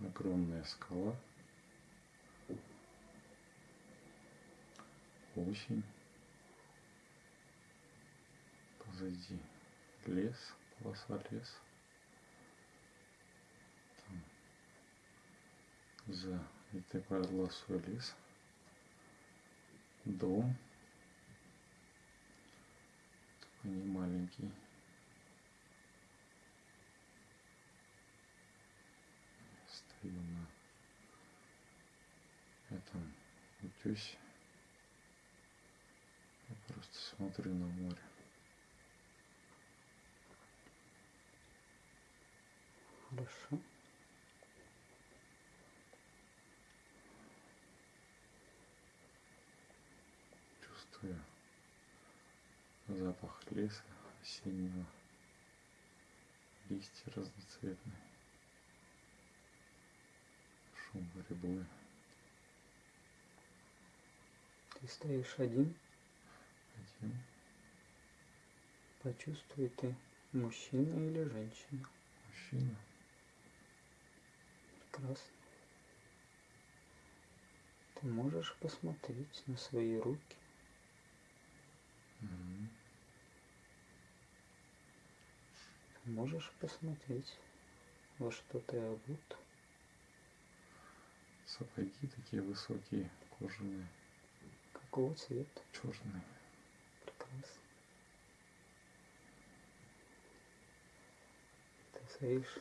огромная скала. Осень. Позади лес, полоса леса. Там за этой полосой лес. Дом. Такой не маленький. Стою на этом утесе. Я просто смотрю на море. Хорошо. Чувствую запах леса осеннего, листья разноцветные, шум борьбы. Ты стоишь один, Один почувствуй ты, мужчина или женщина. мужчина, Прекрасно. Ты можешь посмотреть на свои руки, ты можешь посмотреть, во что ты обут. сапоги такие высокие, кожаные, Какого цвета? черные. Прекрасно. Ты стоишь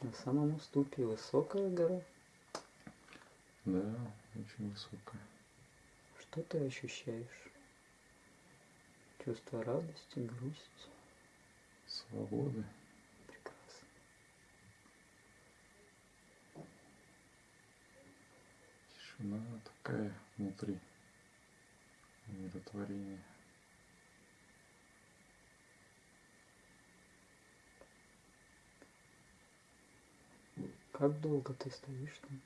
на самом уступе, высокая гора. Да, очень высокая. Что ты ощущаешь? Чувство радости, грусти. Свободы. Прекрасно. Тишина такая внутри. Умиротворение. Как долго ты стоишь там?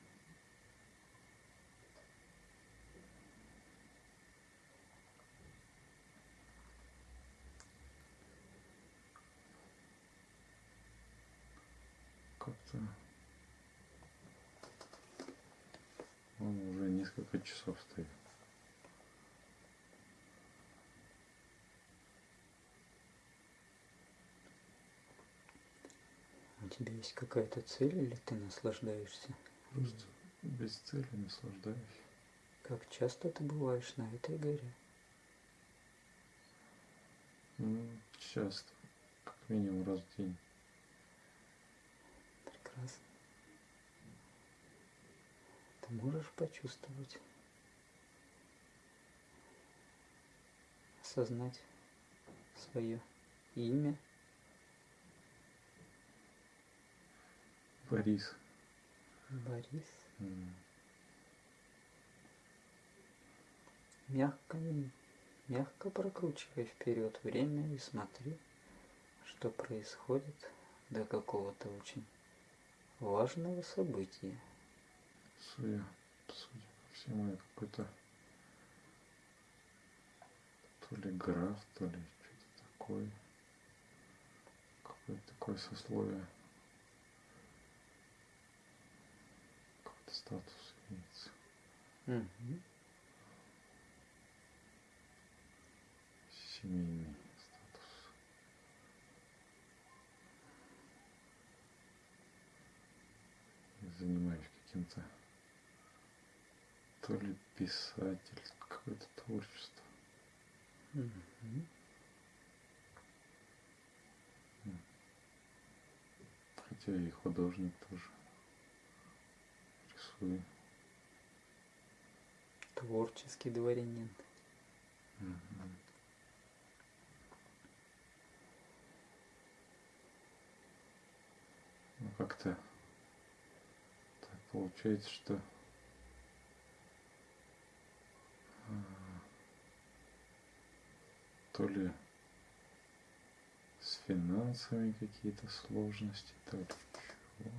Как-то он уже несколько часов стоит. Тебя есть какая-то цель или ты наслаждаешься? Просто без цели наслаждаюсь. Как часто ты бываешь на этой горе? Ну, часто, как минимум раз в день. Прекрасно. Ты можешь почувствовать, осознать свое имя, Борис. Борис. М, Мягко, мягко прокручивай вперед время и смотри, что происходит до какого-то очень важного события. Судя, судя по всему, я какой-то то ли граф, то ли что-то такое. Какое-то такое сословие. Какой-то статус имеется. Мгм. Семейный статус. Я занимаюсь каким-то то ли писатель, какое-то творчество. Мгм. Хотя и художник тоже. Рисую. Творческий дворянин. Ну как-то так получается, что а, то ли с финансами какие-то сложности, то ли чего.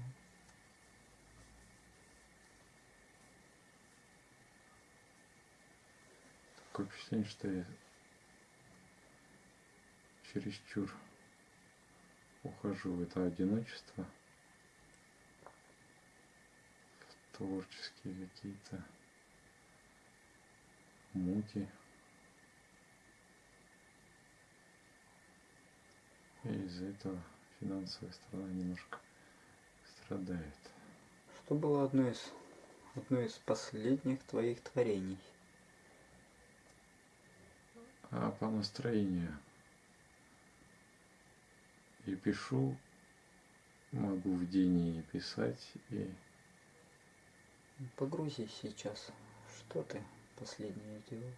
Такое впечатление, что я чересчур ухожу в это одиночество. творческие какие-то муки. И из-за этого финансовая сторона немножко страдает. Что было одно из, одно из последних твоих творений? А по настроению и пишу, могу в день и писать, и Погрузись сейчас. Что ты последнее делал?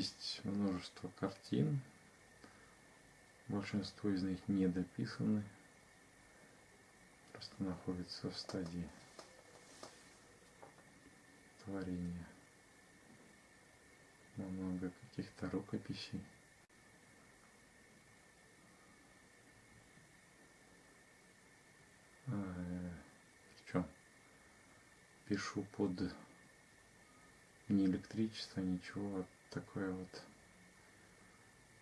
Есть множество картин, большинство из них не дописаны, просто находятся в стадии творения. Много каких-то рукописей. А, э? Пишу под не электричество, ничего, вот такое вот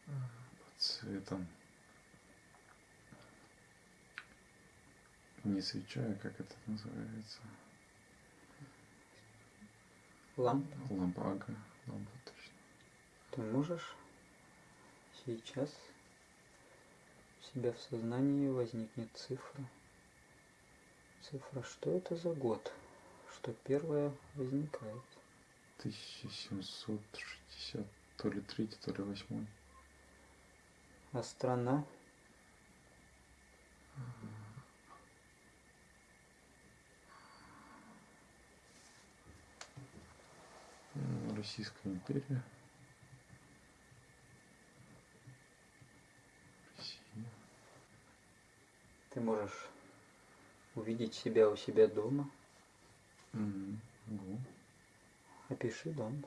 под цветом. Не свеча, а как это называется? Лампа? Лампага. Лампа точно. Ты можешь сейчас у себя в сознании возникнет цифра. Цифра, что это за год? Что первое возникает? 1760, то ли третий, то ли восьмой. А страна? Российская империя. Россия. Ты можешь увидеть себя у себя дома. Могу. Опиши дом.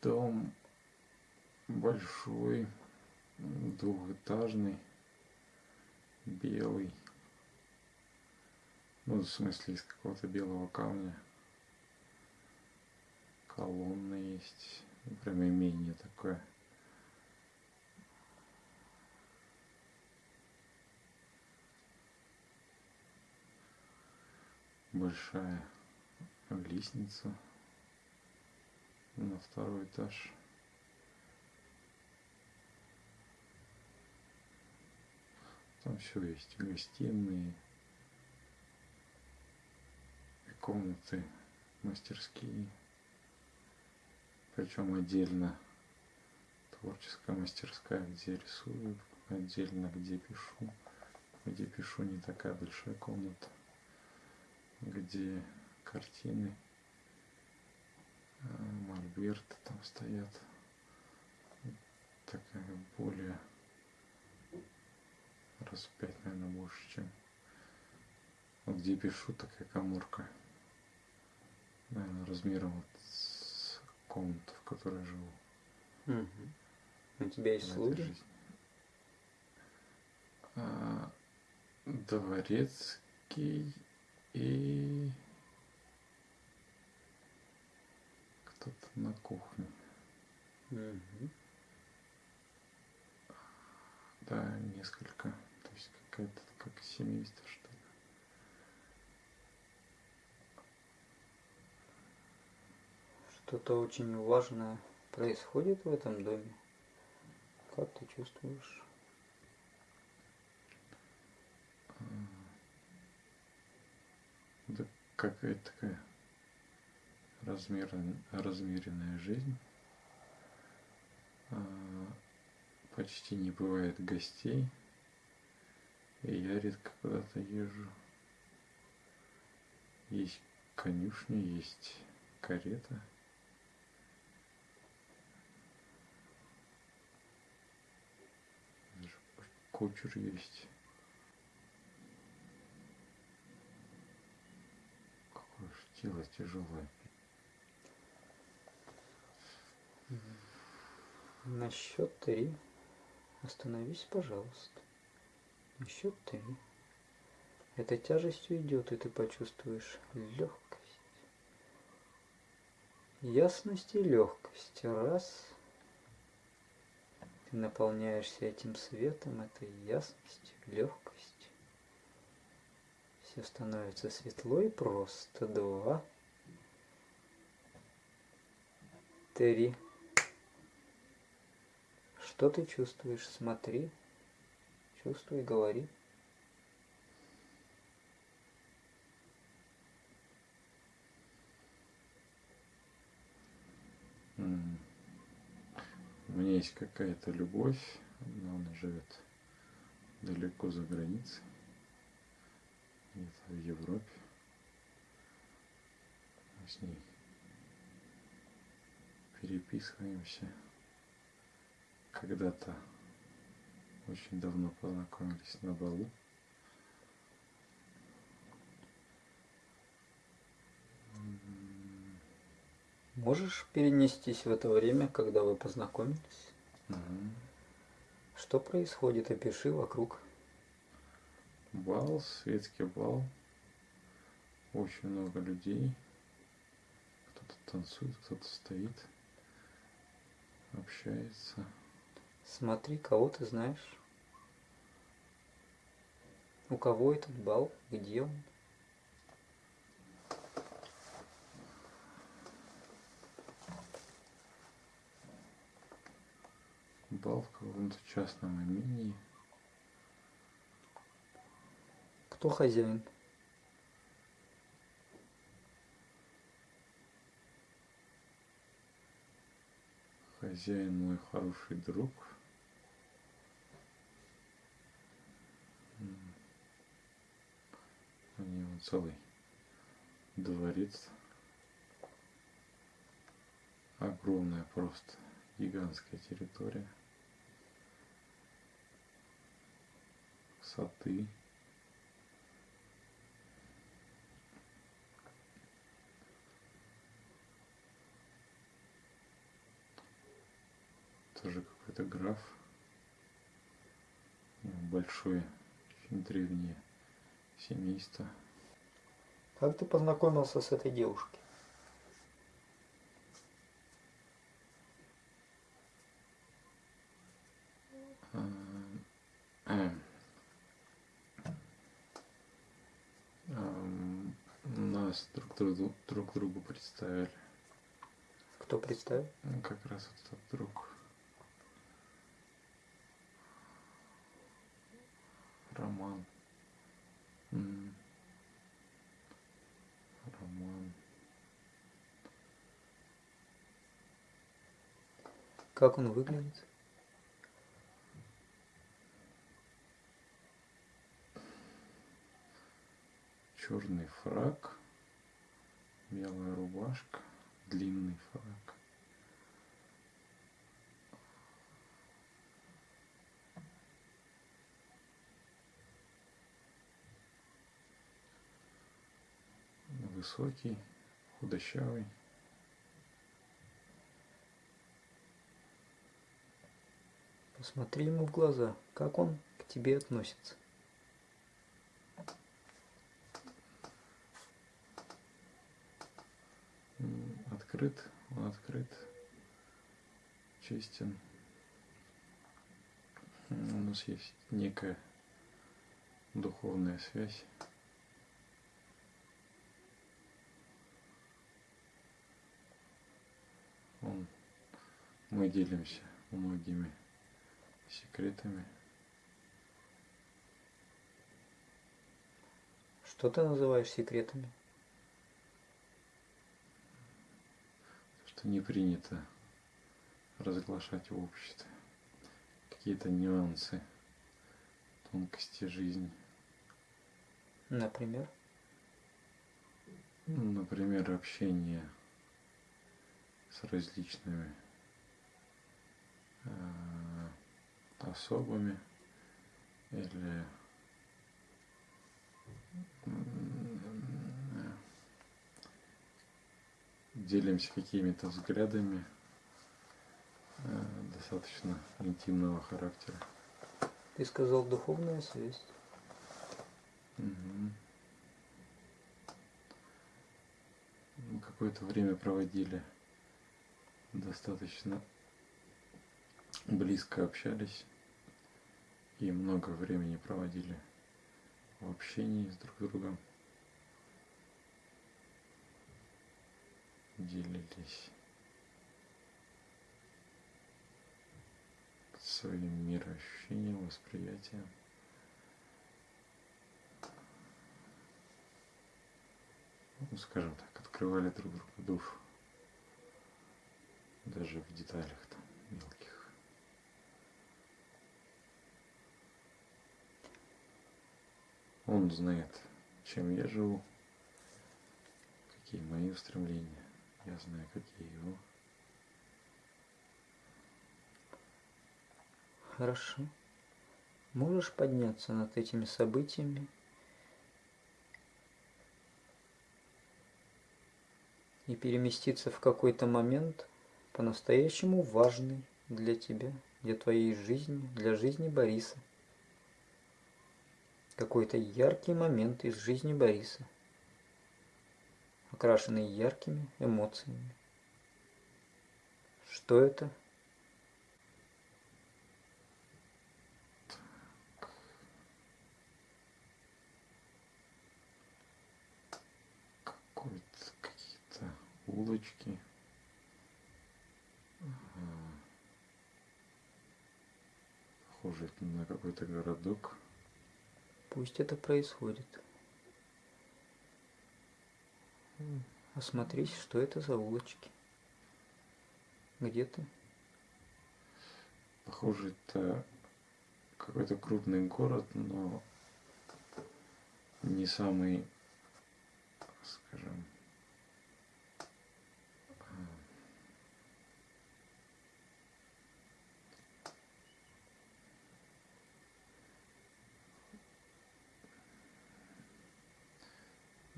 Дом большой, двухэтажный, белый. Ну, в смысле, из какого-то белого камня. Колонны есть. Ну, Прям имение такое. Большая лестница на второй этаж. Там все есть. Гостиные, комнаты, мастерские. Причем отдельно творческая мастерская, где рисую, отдельно где пишу. Где пишу не такая большая комната, где картины, а, мольберты там стоят. Такая более раз в пять, наверное, больше, чем вот где пишу, такая коморка. Наверное, размером вот с комнату, в которой живу. Мгм. У тебя есть слуги? А, дворецкий и кто-то на кухне. Мгм. Да, несколько. То есть какая-то как семейство, что ли. Что-то очень важное происходит в этом доме. Как ты чувствуешь? Да какая-то такая размерен- размеренная жизнь. А, Почти не бывает гостей. И я редко куда-то езжу. Есть конюшня, есть карета. Даже кучер есть. Какое тело тяжелое. На счет три остановись, пожалуйста. На счет три Эта тяжесть уйдет, и ты почувствуешь легкость. Ясность и легкость. Раз. Ты наполняешься этим светом, этой ясностью, легкостью. Все становится светло и просто. Два. Три. Что ты чувствуешь? Смотри. Чувствуй, говори. У меня есть какая-то любовь, но она живет далеко за границей, где-то в Европе. Мы с ней переписываемся. Когда-то очень давно познакомились на балу. Можешь перенестись в это время, когда вы познакомились? мгм. Что происходит? Опиши вокруг. Бал, светский бал. Очень много людей. Кто-то танцует, кто-то стоит, общается. Смотри, кого ты знаешь. У кого этот бал? Где он? Бал в каком-то частном имении. Кто хозяин? Хозяин мой хороший друг. У него целый дворец. Огромная просто гигантская территория. Сады. Тоже какой-то граф. Большое, очень древнее семейство. Как ты познакомился с этой девушкой? Эм. Ам, Нас друг другу, друг другу представили. Кто представил? Ну, Как раз вот этот друг. Роман. Роман. Как он выглядит? Черный фрак. Белая рубашка. Длинный фрак. Высокий, худощавый. Посмотри ему в глаза. Как он к тебе относится? Открыт, он открыт, честен. У нас есть некая духовная связь. Он, мы делимся многими секретами. Что ты называешь секретами? что не принято разглашать в обществе какие-то нюансы, тонкости жизни. Например? Ну, Например, общение различными э, особыми или делимся какими-то взглядами э, достаточно интимного характера. Ты сказал духовная связь. Угу. Мы какое-то время проводили достаточно близко общались и много времени проводили в общении с друг другом. Делились своим мироощущением, восприятием. Ну, скажем так, открывали друг другу душу. Даже в деталях там мелких. Он знает, чем я живу, какие мои устремления. Я знаю, какие его. Хорошо. Можешь подняться над этими событиями и переместиться в какой-то момент по-настоящему важный для тебя, для твоей жизни, для жизни Бориса. Какой-то яркий момент из жизни Бориса, окрашенный яркими эмоциями. Что это? Улочки. Похоже на какой-то городок. Пусть это происходит. Осмотрись, что это за улочки. Где ты? Похоже, это какой-то крупный город, но не самый, скажем, а,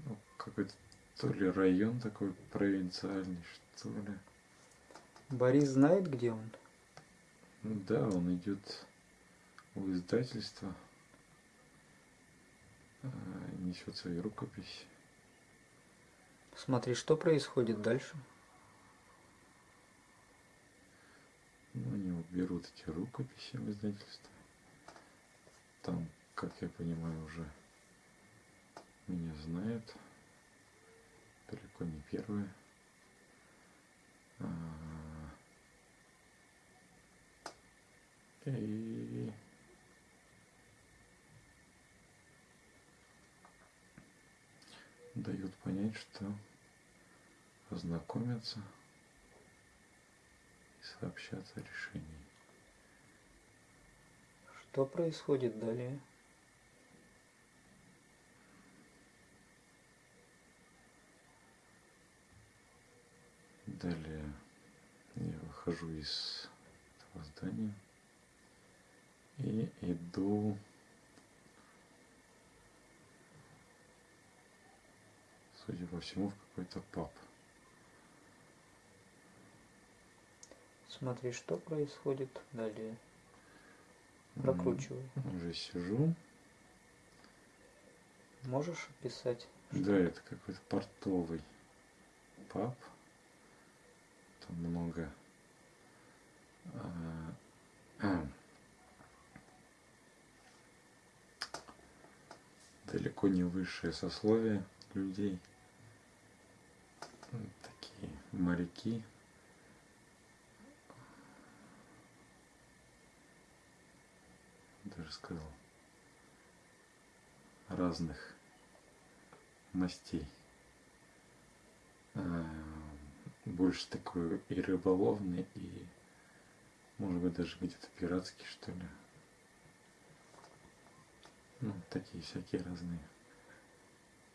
ну, какой-то то ли район такой провинциальный, что ли. Борис знает, где он? Да, он идет в издательство, а, несет свои рукописи. Смотри, что происходит дальше. Ну, они вот берут эти рукописи в издательство. Там, как я понимаю, уже меня знают. Далеко не первые. А, И дают понять, что ознакомятся и сообщат о решении. Что происходит далее? Далее я выхожу из этого здания и иду судя по всему в какой-то паб. Смотри, что происходит далее. Прокручивай. Уже сижу. Можешь описать? Да, это какой-то портовый паб. Там много а, а, далеко не высшее сословие людей. Такие моряки. Даже сказал. Разных мастей. Больше такой и рыболовный, и может быть даже где-то пиратский, что ли. Ну, такие всякие разные.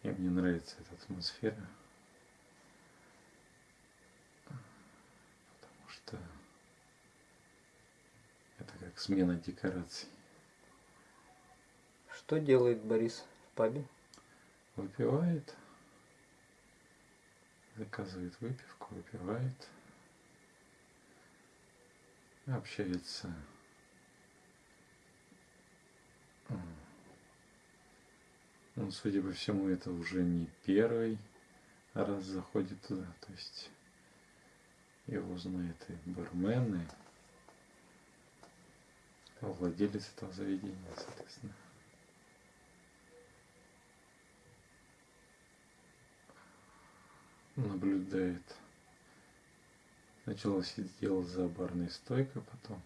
И мне нравится эта атмосфера. Потому что это как смена декораций. Что делает Борис в пабе? Выпивает, заказывает выпивку, выпивает, общается. Ну, судя по всему, это уже не первый раз заходит туда. То есть его знает и бармен, и владелец этого заведения, соответственно. Наблюдает. Сначала сидел за барной стойкой, потом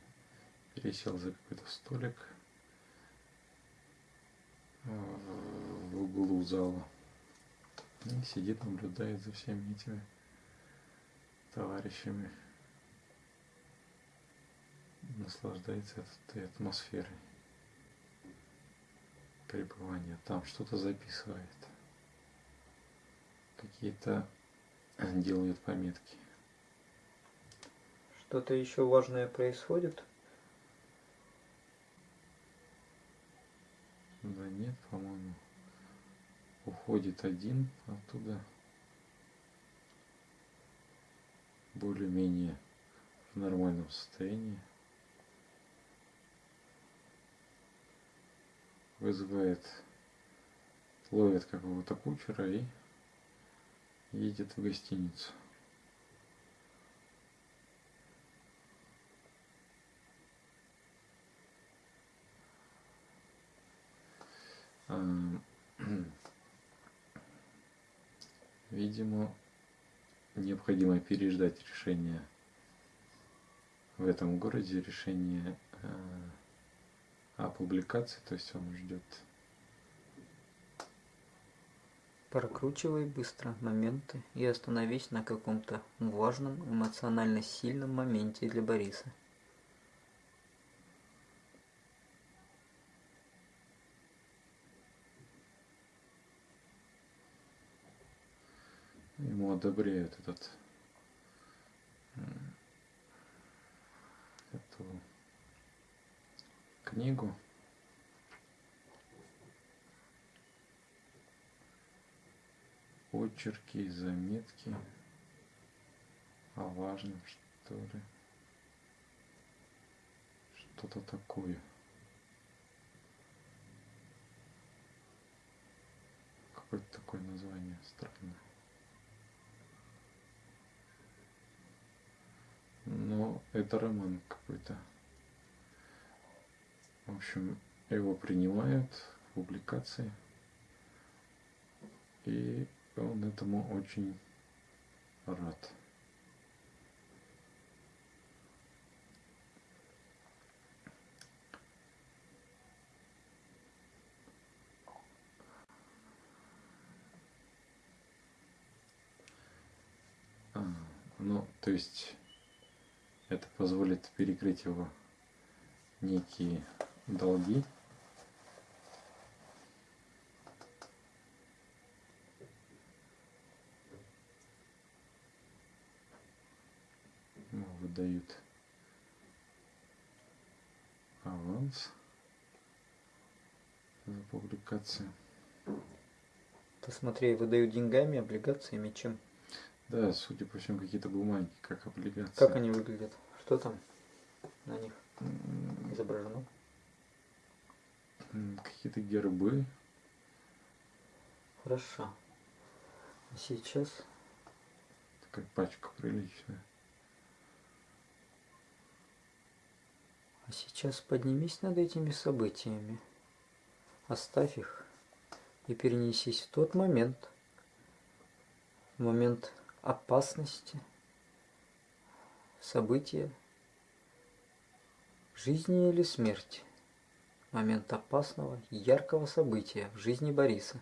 пересел за какой-то столик э, в углу зала. И сидит, наблюдает за всеми этими товарищами. Наслаждается этой атмосферой пребывания. Там что-то записывает. Какие-то делает пометки. Что-то еще важное происходит? Да нет, по-моему. Уходит один оттуда. Более-менее в нормальном состоянии. Вызывает, ловит какого-то кучера и едет в гостиницу. Видимо, необходимо переждать решение в этом городе, решение э, о публикации, то есть он ждет. Прокручивай быстро моменты и остановись на каком-то важном, эмоционально сильном моменте для Бориса. Одобряют этот эту книгу. Очерки и заметки о важном, что ли. Что-то такое. Какое-то такое название странное. Но это роман какой-то. В общем, его принимают в публикации, и он этому очень рад. А, ну, то есть это позволит перекрыть его некие долги. выдают аванс за публикацию. Посмотри, выдают деньгами, облигациями, чем? Да, судя по всему, какие-то бумаги, как облигации. Как они выглядят? Что там на них изображено? Какие-то гербы. Хорошо. А сейчас... Такая пачка приличная. А сейчас поднимись над этими событиями. Оставь их и перенесись в тот момент, в момент опасности, события, жизни или смерти, момент опасного, яркого события в жизни Бориса.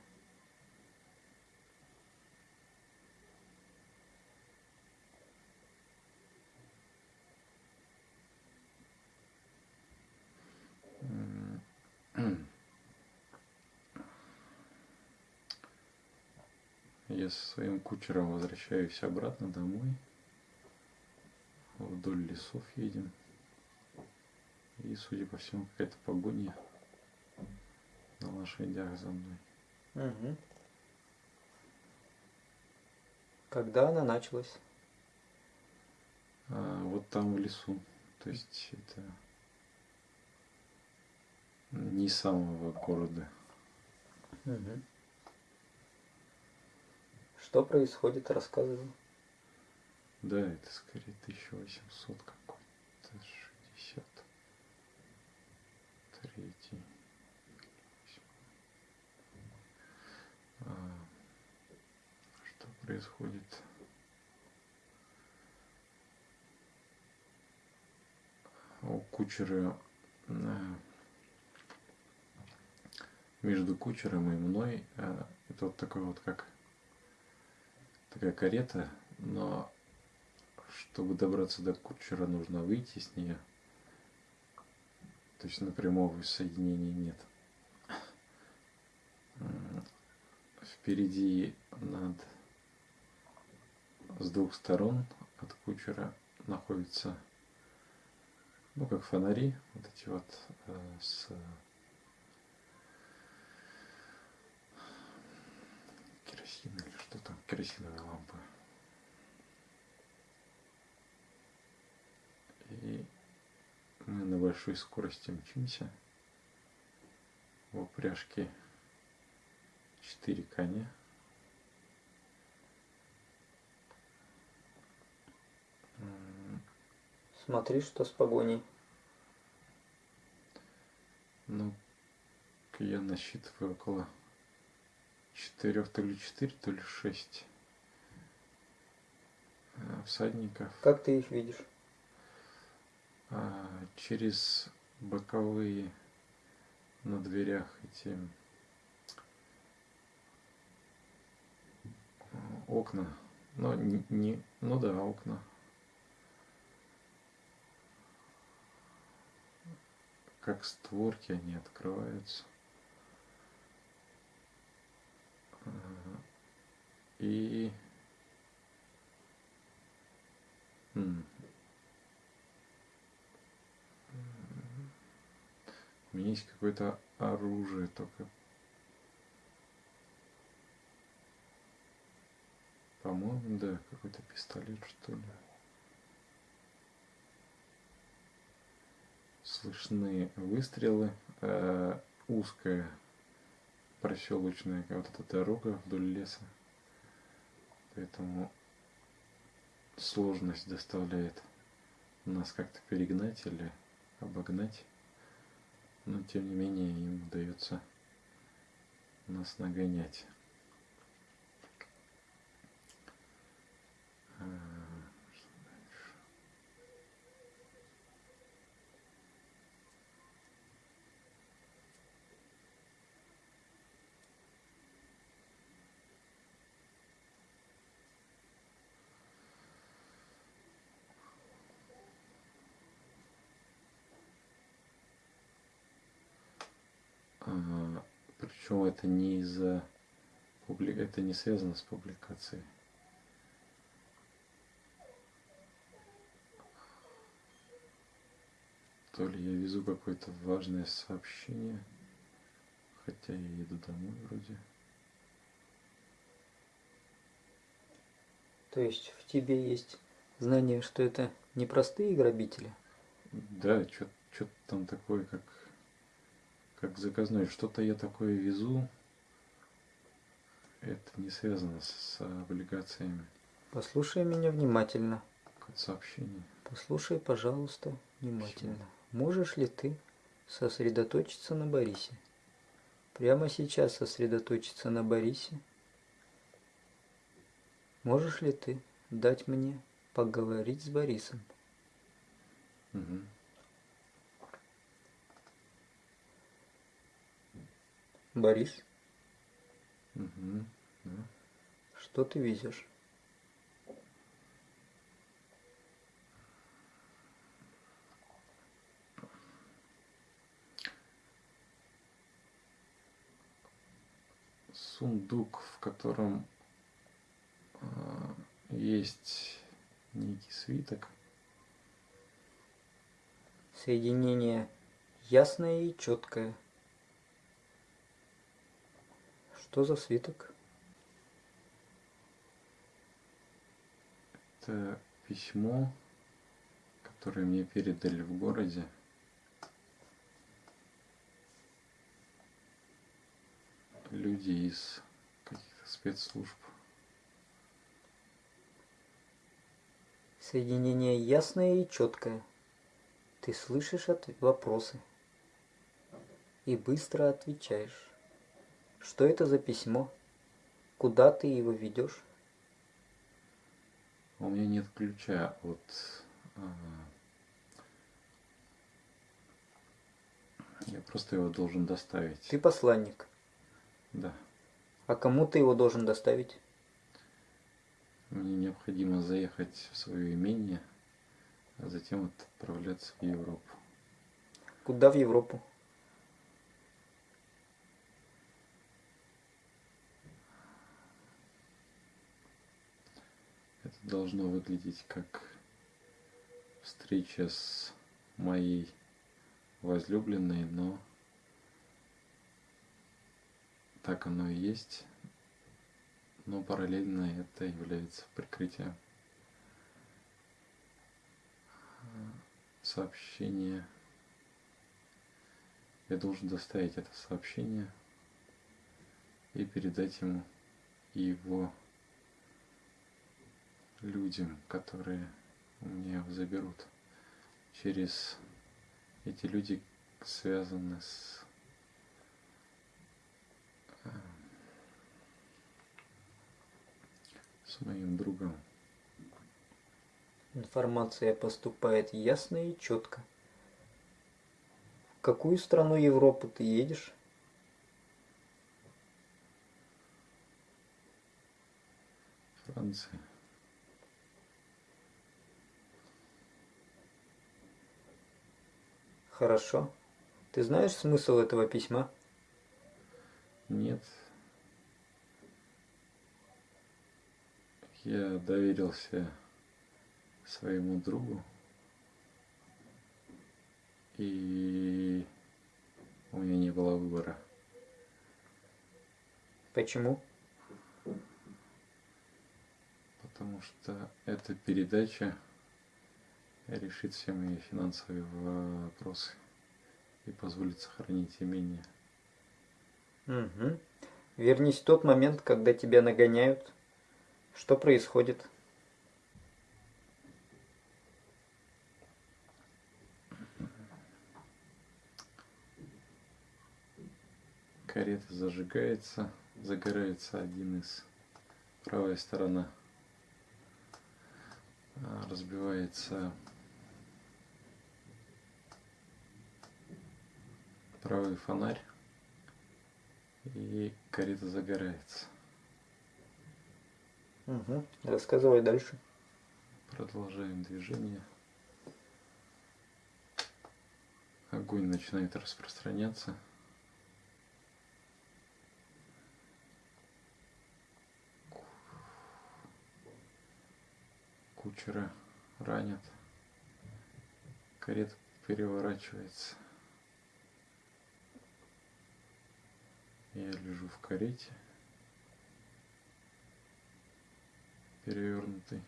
Я со своим кучером возвращаюсь обратно домой. Вдоль лесов едем. И, судя по всему, какая-то погоня на лошадях за мной. Угу. Когда она началась? А, вот там в лесу. То есть это не самого города. Угу. Что происходит, рассказывай. Да, это скорее 1800 какой-то, 60. Третий. А, что происходит? У кучера э, между кучером и мной э, это вот такой вот как такая карета, но чтобы добраться до кучера, нужно выйти с нее. То есть напрямую соединения нет. Впереди над с двух сторон от кучера находятся, ну, как фонари, вот эти вот э, с керосин или керосиновые лампы. И мы на большой скорости мчимся. В упряжке 4 коня. Смотри, что с погоней. Ну, я насчитываю около четырех, то ли четыре, то ли шесть э, всадников. Как ты их видишь? А, через боковые на дверях эти окна. Но не, не ну да, окна. Как створки они открываются. И у меня есть какое-то оружие только. По-моему, да, какой-то пистолет, что ли. Слышны выстрелы. Э, узкая проселочная вот эта дорога вдоль леса. Поэтому сложность доставляет нас как-то перегнать или обогнать. Но тем не менее им удается нас нагонять. Причем это не из-за это не связано с публикацией. То ли я везу какое-то важное сообщение, хотя я еду домой вроде. То есть в тебе есть знание, что это не простые грабители? Да, что-то там такое, как, как заказное. Что-то я такое везу. Это не связано с, с облигациями. Послушай меня внимательно. Сообщение. Послушай, пожалуйста, внимательно. Можешь ли ты сосредоточиться на Борисе? Прямо сейчас сосредоточиться на Борисе? Можешь ли ты дать мне поговорить с Борисом? Мгм. Борис, Мгм. Да. что ты везешь? Сундук, в котором а, есть некий свиток. Соединение ясное и четкое. Что за свиток? Это письмо, которое мне передали в городе. Люди из каких-то спецслужб. Соединение ясное и четкое. Ты слышишь от вопросы и быстро отвечаешь. Что это за письмо? Куда ты его ведешь? У меня нет ключа от а, Я просто его должен доставить. Ты посланник. Да. А кому ты его должен доставить? Мне необходимо заехать в свое имение, а затем отправляться в Европу. Куда в Европу? Это должно выглядеть как встреча с моей возлюбленной, но так оно и есть. Но параллельно это является прикрытием сообщения. Я должен доставить это сообщение и передать ему его людям, которые у меня заберут через эти люди связаны с э, с моим другом. Информация поступает ясно и четко. В какую страну Европы ты едешь? Франция. Хорошо. Ты знаешь смысл этого письма? Нет. Я доверился своему другу. И у меня не было выбора. Почему? Потому что эта передача решит все мои финансовые вопросы и позволит сохранить имение. Угу. Вернись в тот момент, когда тебя нагоняют. Что происходит? Карета зажигается, загорается один из правая сторона, а, разбивается правый фонарь и карета загорается. Угу. Рассказывай дальше. Продолжаем движение. Огонь начинает распространяться. Кучера ранят. Карета переворачивается. Я лежу в карете, перевернутый,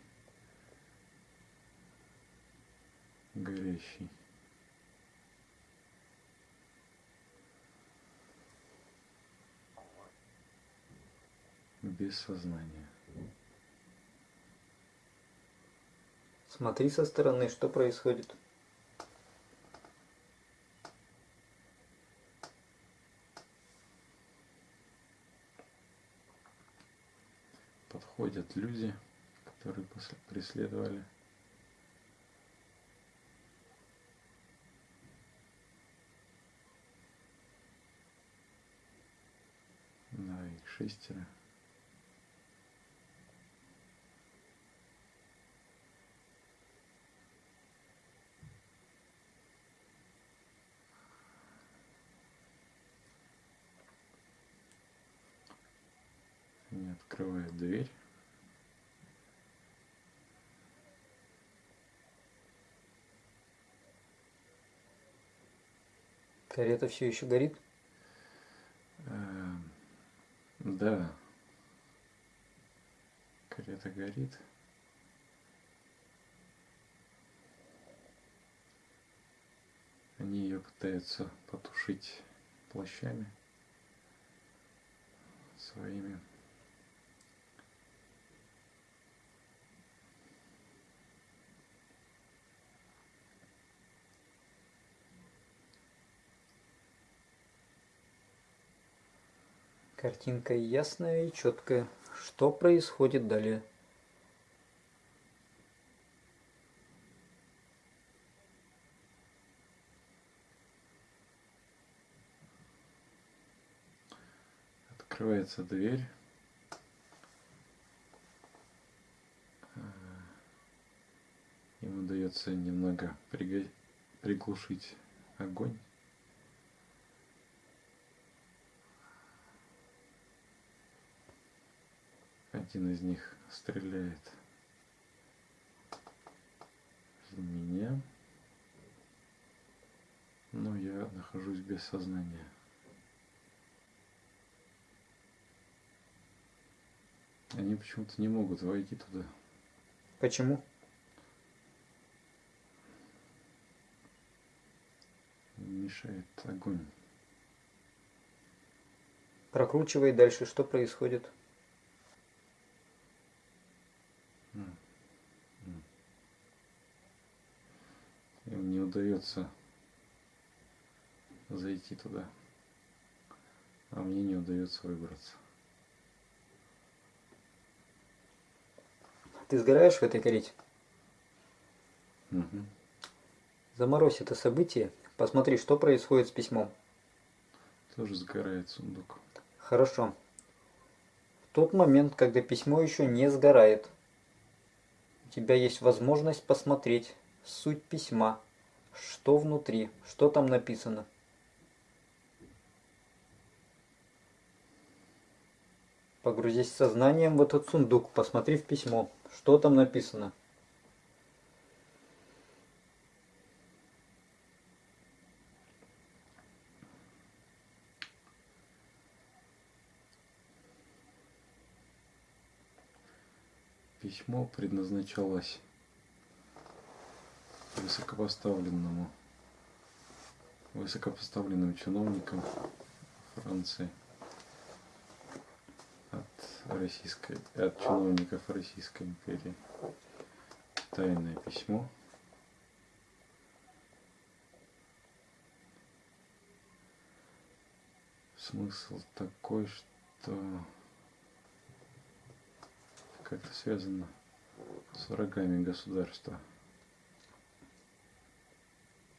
горящий. Без сознания. Смотри со стороны, что происходит. Подходят люди, которые преследовали. Да, их шестеро. Они открывают дверь. Карета все еще горит? Эм, да. Карета горит. Они ее пытаются потушить плащами своими. Картинка ясная и четкая. Что происходит далее? Открывается дверь. Ему удается немного приглушить огонь. Один из них стреляет в меня, но я нахожусь без сознания. Они почему-то не могут войти туда. Почему? Мешает огонь. Прокручивай дальше, что происходит. Им не удается зайти туда, а мне не удается выбраться. Ты сгораешь в этой карете? Угу. Заморозь это событие, посмотри, что происходит с письмом. Тоже сгорает сундук. Хорошо. В тот момент, когда письмо еще не сгорает, у тебя есть возможность посмотреть суть письма, что внутри, что там написано. Погрузись сознанием в этот сундук, посмотри в письмо, что там написано. Письмо предназначалось высокопоставленному высокопоставленным чиновникам Франции от российской от чиновников Российской империи. Тайное письмо. Смысл такой что как-то связано с врагами государства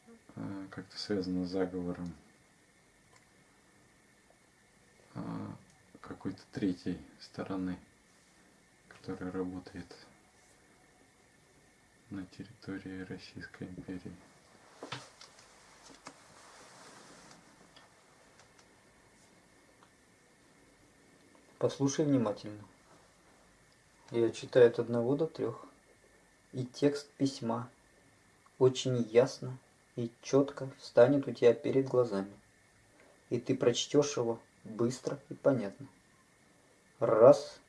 а, как-то связано с заговором а, какой-то третьей стороны, которая работает на территории Российской империи. Послушай внимательно. Я читаю от одного до трех. И текст письма очень ясно и четко встанет у тебя перед глазами. И ты прочтешь его быстро и понятно. Раз,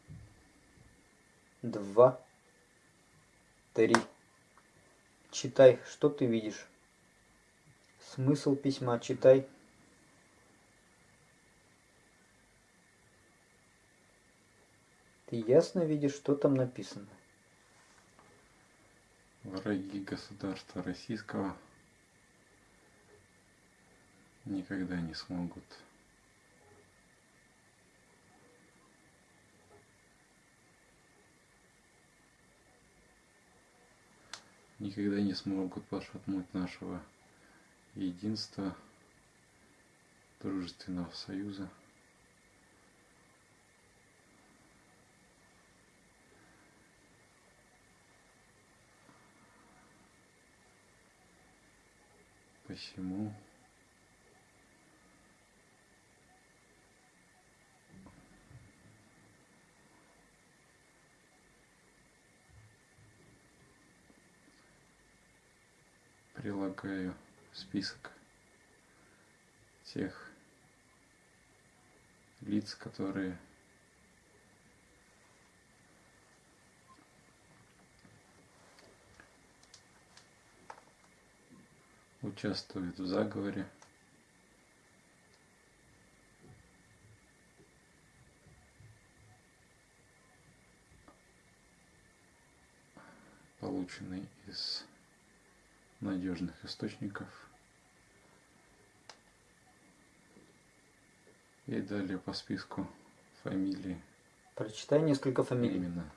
два, три. Читай, что ты видишь. Смысл письма читай. Ты ясно видишь, что там написано? Враги государства российского никогда не смогут никогда не смогут пошатнуть нашего единства, дружественного союза. Посему прилагаю список тех лиц, которые участвуют в заговоре. полученный из надежных источников. И далее по списку фамилии. Прочитай несколько фамилий. Именно.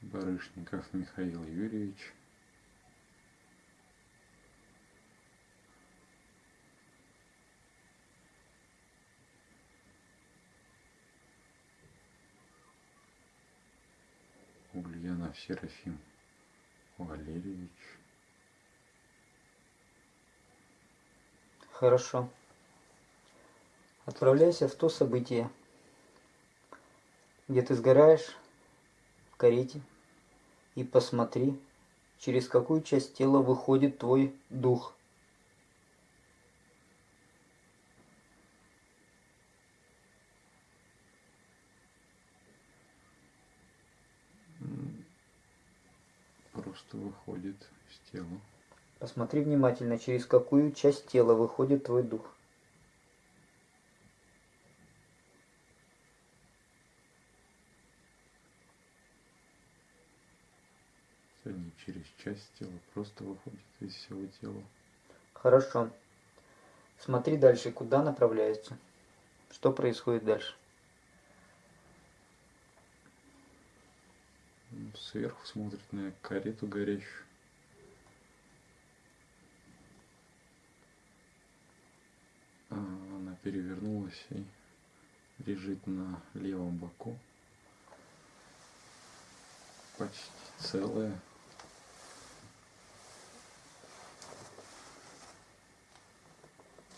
Барышников Михаил Юрьевич. Серафим Валерьевич. Хорошо. Отправляйся в то событие, где ты сгораешь в карете, и посмотри, через какую часть тела выходит твой дух. М, Просто выходит из тела. Посмотри внимательно, через какую часть тела выходит твой дух. Не через часть тела, просто выходит из всего тела. Хорошо. Смотри дальше, куда направляется. Что происходит дальше? Сверху смотрит на карету горящую. А, Она перевернулась и лежит на левом боку. Почти целая.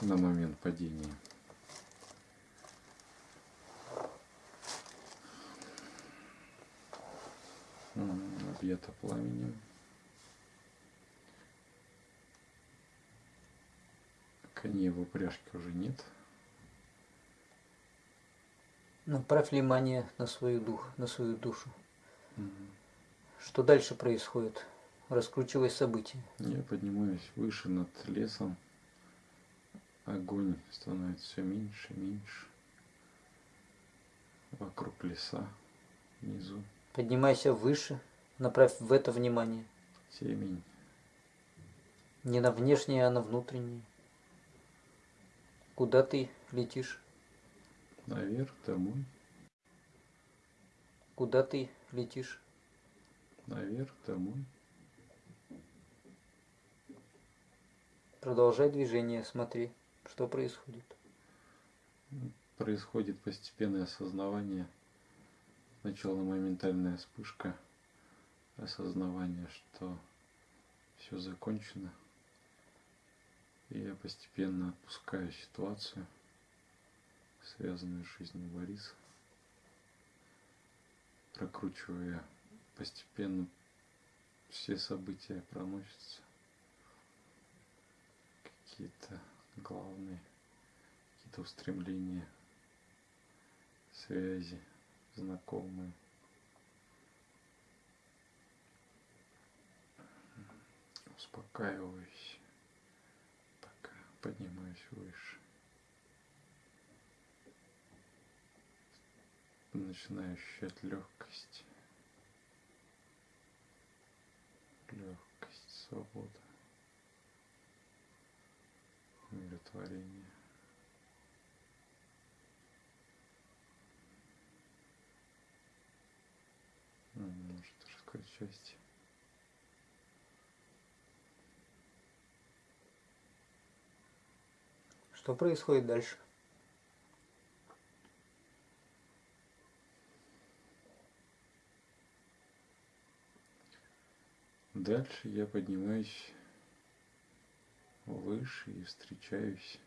На момент падения. Объята пламенем. Коней в упряжке уже нет. Направь внимание на свою дух, на свою душу. М, Что дальше происходит? Раскручивай события. Я поднимаюсь выше над лесом. Огонь становится все меньше и меньше. Вокруг леса, внизу Поднимайся выше, направь в это внимание. темень. Не на внешнее, а на внутреннее. Куда ты летишь? Наверх, домой, Куда ты летишь? наверх, домой. Продолжай движение, смотри, что происходит. Происходит постепенное осознавание. Сначала моментальная вспышка осознавания, что все закончено. И я постепенно отпускаю ситуацию, связанную с жизнью Бориса, прокручивая постепенно все события проносятся. Какие-то главные, какие-то устремления, связи, знакомые. Успокаиваюсь, пока поднимаюсь выше. Начинаю ощущать легкость. Легкость, свобода, умиротворение. Ну, Может, даже какой-то части. Что происходит дальше? Дальше я поднимаюсь выше и встречаюсь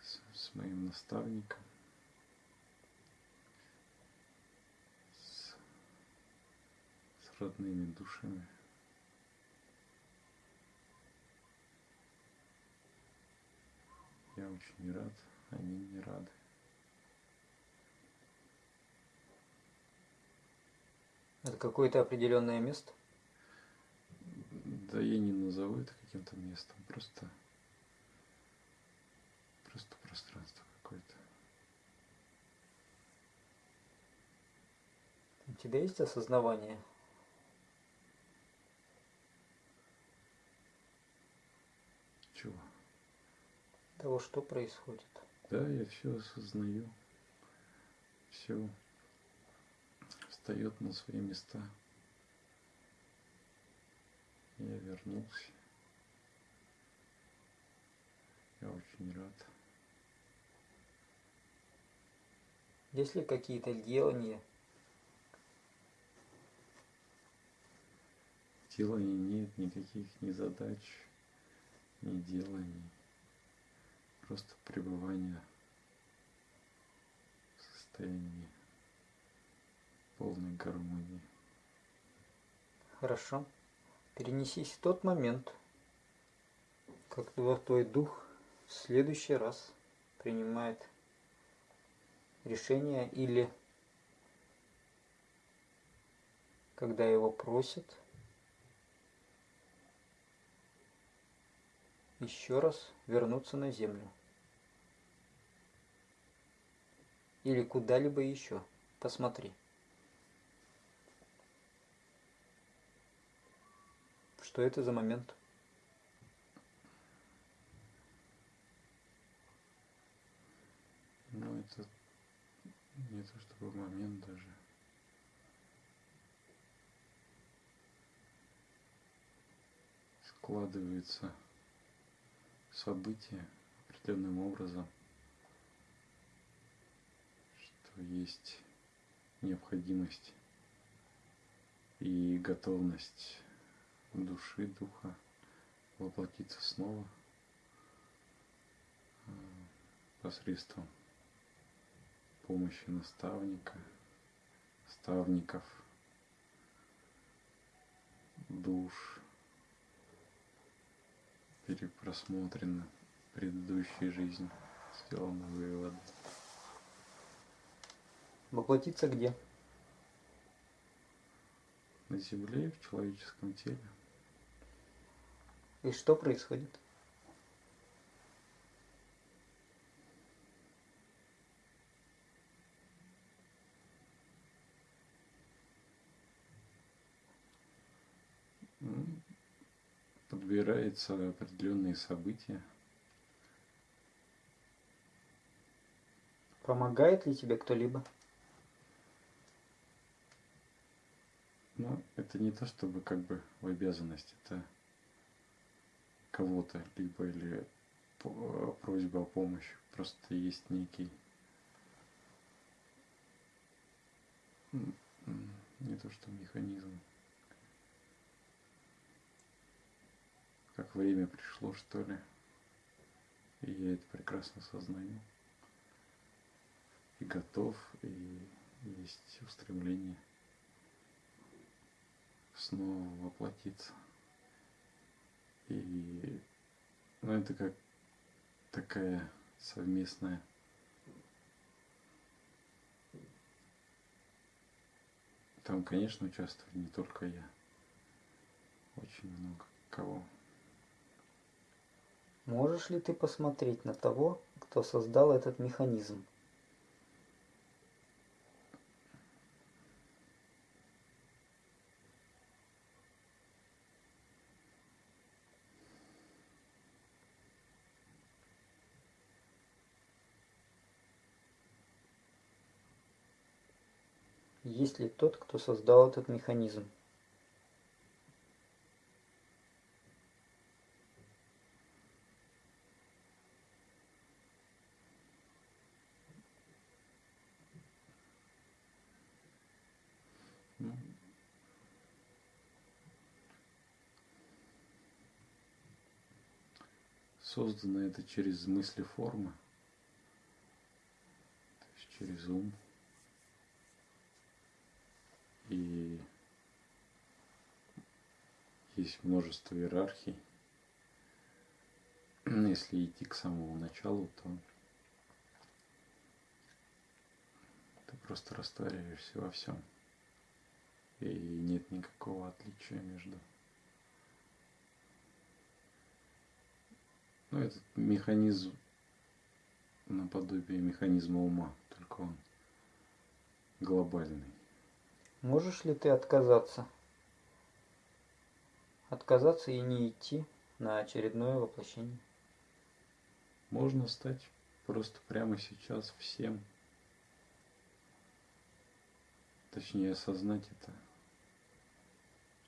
с, с моим наставником, с, с родными душами. Я очень рад, они не рады. Это какое-то определенное место? Да я не назову это каким-то местом, просто, просто пространство какое-то. У тебя есть осознавание? Чего? Того, что происходит. Да, я все осознаю. Все встает на свои места. Я вернулся. Я очень рад. Есть ли какие-то делания, Деланий нет, никаких ни задач, ни деланий. Просто пребывание в состоянии полной гармонии. Хорошо. Перенесись в тот момент, как тво- твой дух в следующий раз принимает решение или когда его просят еще раз вернуться на землю или куда-либо еще. Посмотри. Что это за момент? Ну, это не то чтобы момент даже. Складывается событие определенным образом, что есть необходимость и готовность души, духа воплотиться снова э, посредством помощи наставника, наставников, душ, перепросмотрены предыдущие жизни, сделаны выводы. Воплотиться где? На земле, в человеческом теле. И что происходит? Подбираются определенные события. Помогает ли тебе кто-либо? Но это не то, чтобы как бы в обязанность, это кого-то, либо или по- просьба о помощи. Просто есть некий не то что механизм. Как время пришло, что ли. И я это прекрасно сознаю. И готов, и есть устремление снова воплотиться. И ну, это как такая совместная Там, конечно, участвует не только я. Очень много кого. Можешь ли ты посмотреть на того, кто создал этот механизм? Есть ли тот, кто создал этот механизм? Создано это через мысли формы, через ум. И есть множество иерархий. Если идти к самому началу, то ты просто растворяешься во всем. И нет никакого отличия между. Ну, этот механизм наподобие механизма ума, только он глобальный. Можешь ли ты отказаться? Отказаться и не идти на очередное воплощение? можно стать просто прямо сейчас всем. Точнее, осознать это,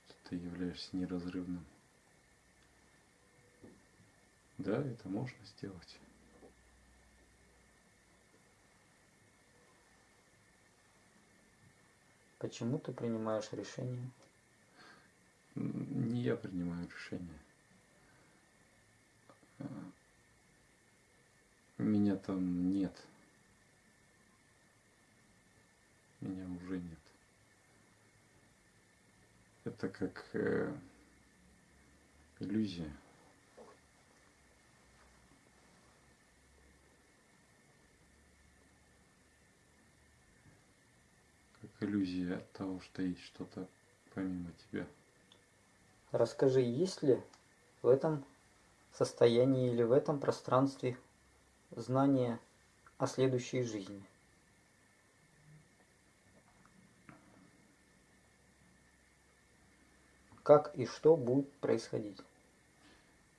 что ты являешься неразрывным. Да, это можно сделать. Почему ты принимаешь решение? Не я принимаю решение. Меня там нет. Меня уже нет. Это как э, иллюзия. Иллюзия от того, что есть что-то помимо тебя. Расскажи, есть ли в этом состоянии или в этом пространстве знание о следующей жизни? Как и что будет происходить?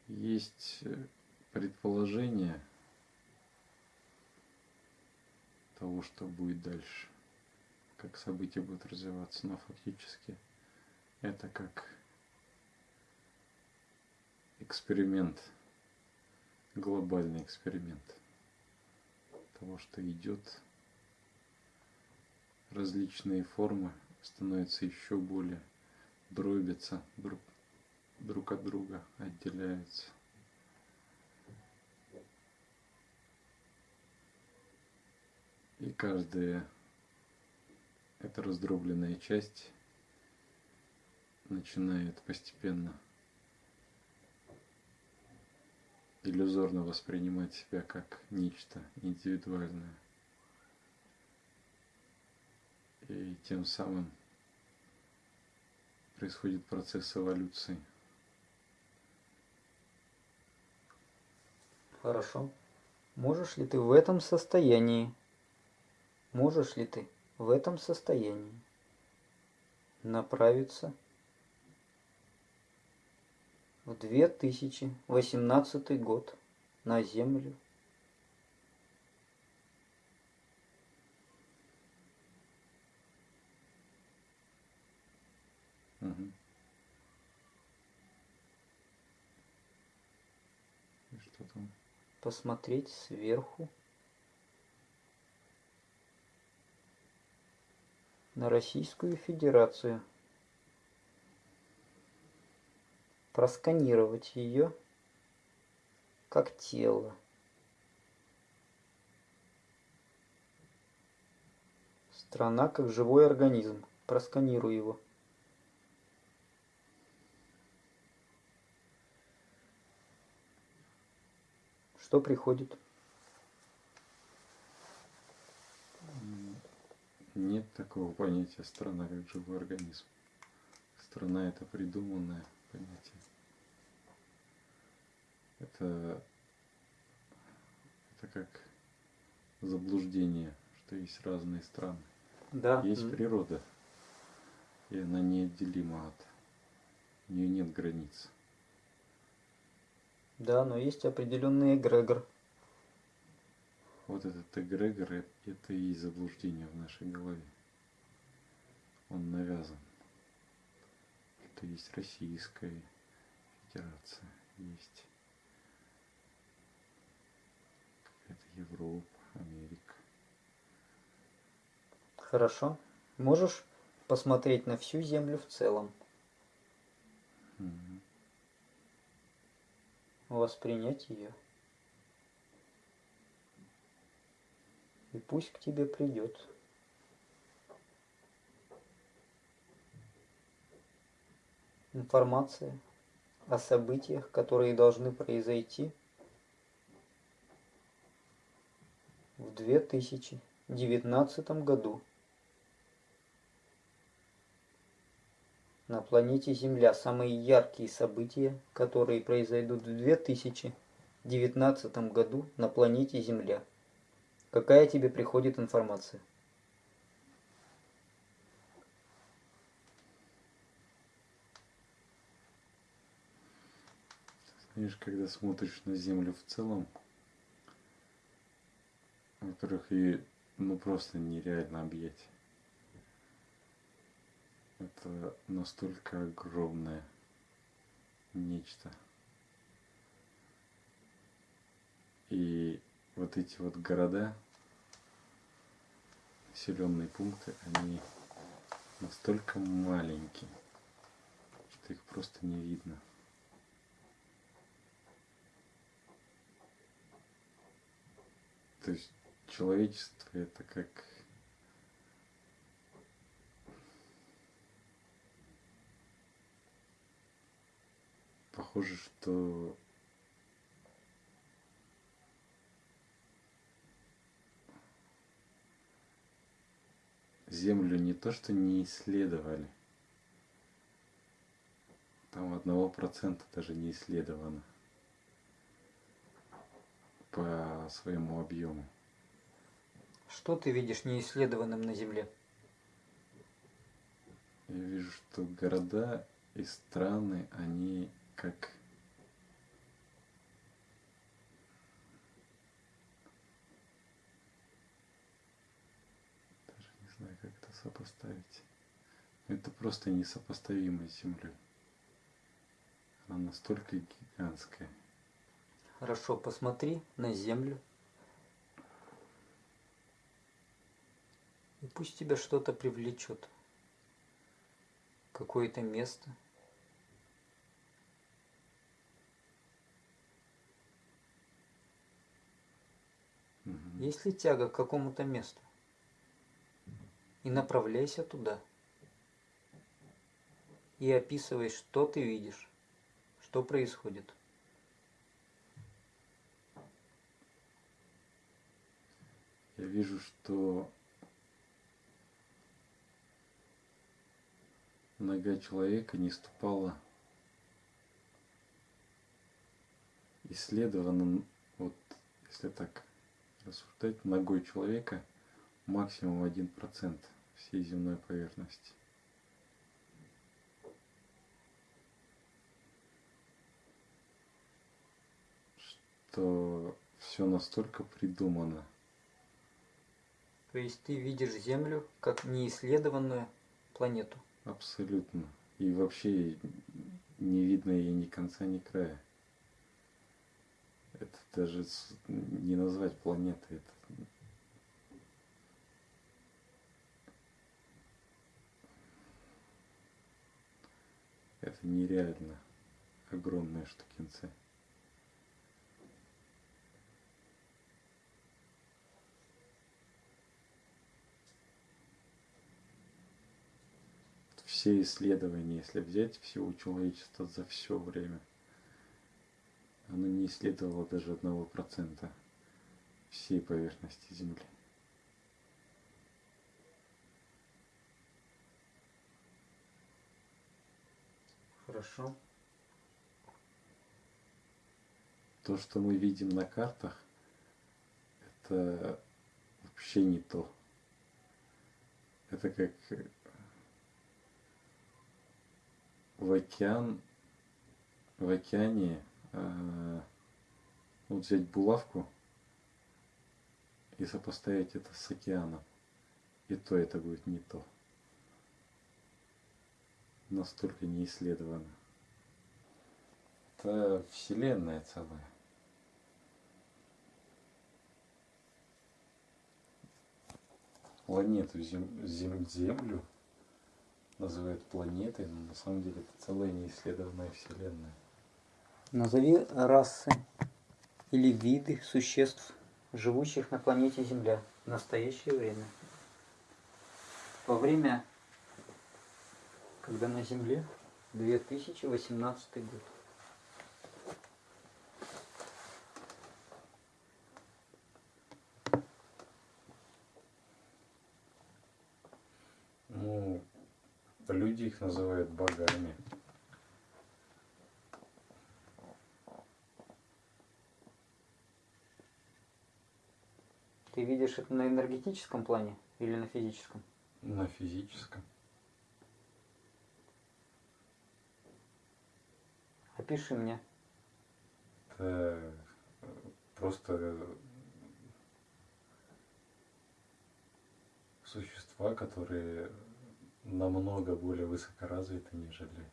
Есть э, предположение того, что будет дальше, как события будут развиваться, но фактически это как эксперимент, глобальный эксперимент того, что идет, различные формы становятся еще более дробятся друг, друг от друга, отделяются. И каждая эта раздробленная часть начинает постепенно иллюзорно воспринимать себя как нечто индивидуальное. И тем самым происходит процесс эволюции. Хорошо. Можешь ли ты в этом состоянии, можешь ли ты в этом состоянии направиться в 2018 год на Землю. Угу. И что там? Посмотреть сверху на Российскую Федерацию. просканировать ее как тело. Страна как живой организм. Просканируй его. Что приходит? Нет такого понятия страна как живой организм. Страна это придуманное понятие. Это, это как заблуждение, что есть разные страны. Да. Есть природа, и она неотделима от... У нее нет границ. Да, но есть определенный эгрегор. Вот этот эгрегор, это и есть заблуждение в нашей голове. Он навязан. Это есть Российская Федерация, есть какая-то Европа, Америка. Хорошо. Можешь посмотреть на всю Землю в целом? Угу. Воспринять ее. И пусть к тебе придет. Информация о событиях, которые должны произойти в 2019 году на планете Земля. Самые яркие события, которые произойдут в 2019 году на планете Земля. Какая тебе приходит информация? Знаешь, когда смотришь на Землю в целом, которых и ну просто нереально объять. Это настолько огромное нечто. И вот эти вот города, населенные пункты, они настолько маленькие, что их просто не видно. То есть человечество это как похоже, что Землю не то что не исследовали, там одного процента даже не исследовано по своему объему. Что ты видишь неисследованным на Земле? Я вижу, что города и страны, они как даже не знаю, как это сопоставить. Это просто несопоставимо с Землей. Она настолько гигантская. Хорошо, посмотри на Землю. И пусть тебя что-то привлечет. Какое-то место. Мгм. Есть ли тяга к какому-то месту? И направляйся туда. И описывай, что ты видишь, что происходит. Я вижу, что нога человека не ступала исследована, вот если так рассуждать, ногой человека максимум один процент всей земной поверхности. Что все настолько придумано. То есть ты видишь Землю как неисследованную планету. Абсолютно. И вообще не видно ей ни конца, ни края. Это даже не назвать планетой. Это Это нереально огромные штукенцы. Все исследования, если взять всего человечества за все время, оно не исследовало даже одного процента всей поверхности Земли. Хорошо. То, что мы видим на картах, это вообще не то. Это как э, в океан, в океане э, вот взять булавку и сопоставить это с океаном. И то это будет не то. Настолько не исследовано. Это вселенная целая. Планету зем, зем- Землю называют планетой, но на самом деле это целая неисследованная вселенная. Назови расы или виды существ, живущих на планете Земля в настоящее время. Во время, когда на Земле 2018 год. Ну, люди их называют богами. Ты видишь это на энергетическом плане или на физическом? На физическом. Опиши мне. Э, просто существа, которые намного более высокоразвиты, нежели...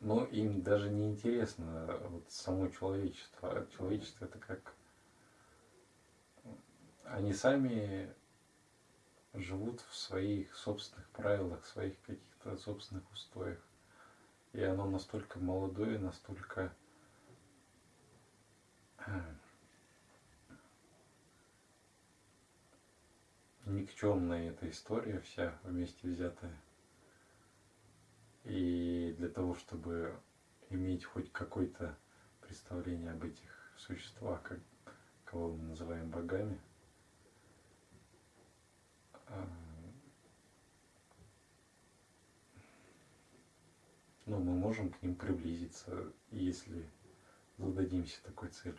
Но им даже не интересно вот само человечество. А человечество это как... Они сами живут в своих собственных правилах, своих каких-то собственных устоях. И оно настолько молодое, настолько никчемная эта история вся вместе взятая. И для того, чтобы иметь хоть какое-то представление об этих существах, как, кого мы называем богами, а, ну, мы можем к ним приблизиться, если зададимся такой целью.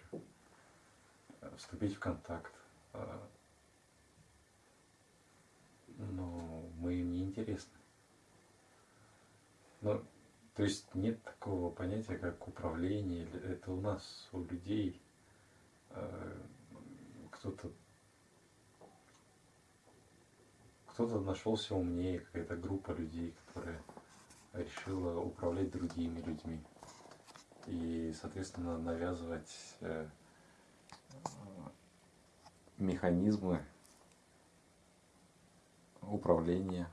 Вступить в контакт. А, но мы им не интересны. Но, то есть нет такого понятия, как управление. Это у нас, у людей, а, кто-то кто-то нашелся умнее, какая-то группа людей, которая решила управлять другими людьми и, соответственно, навязывать э, механизмы управления.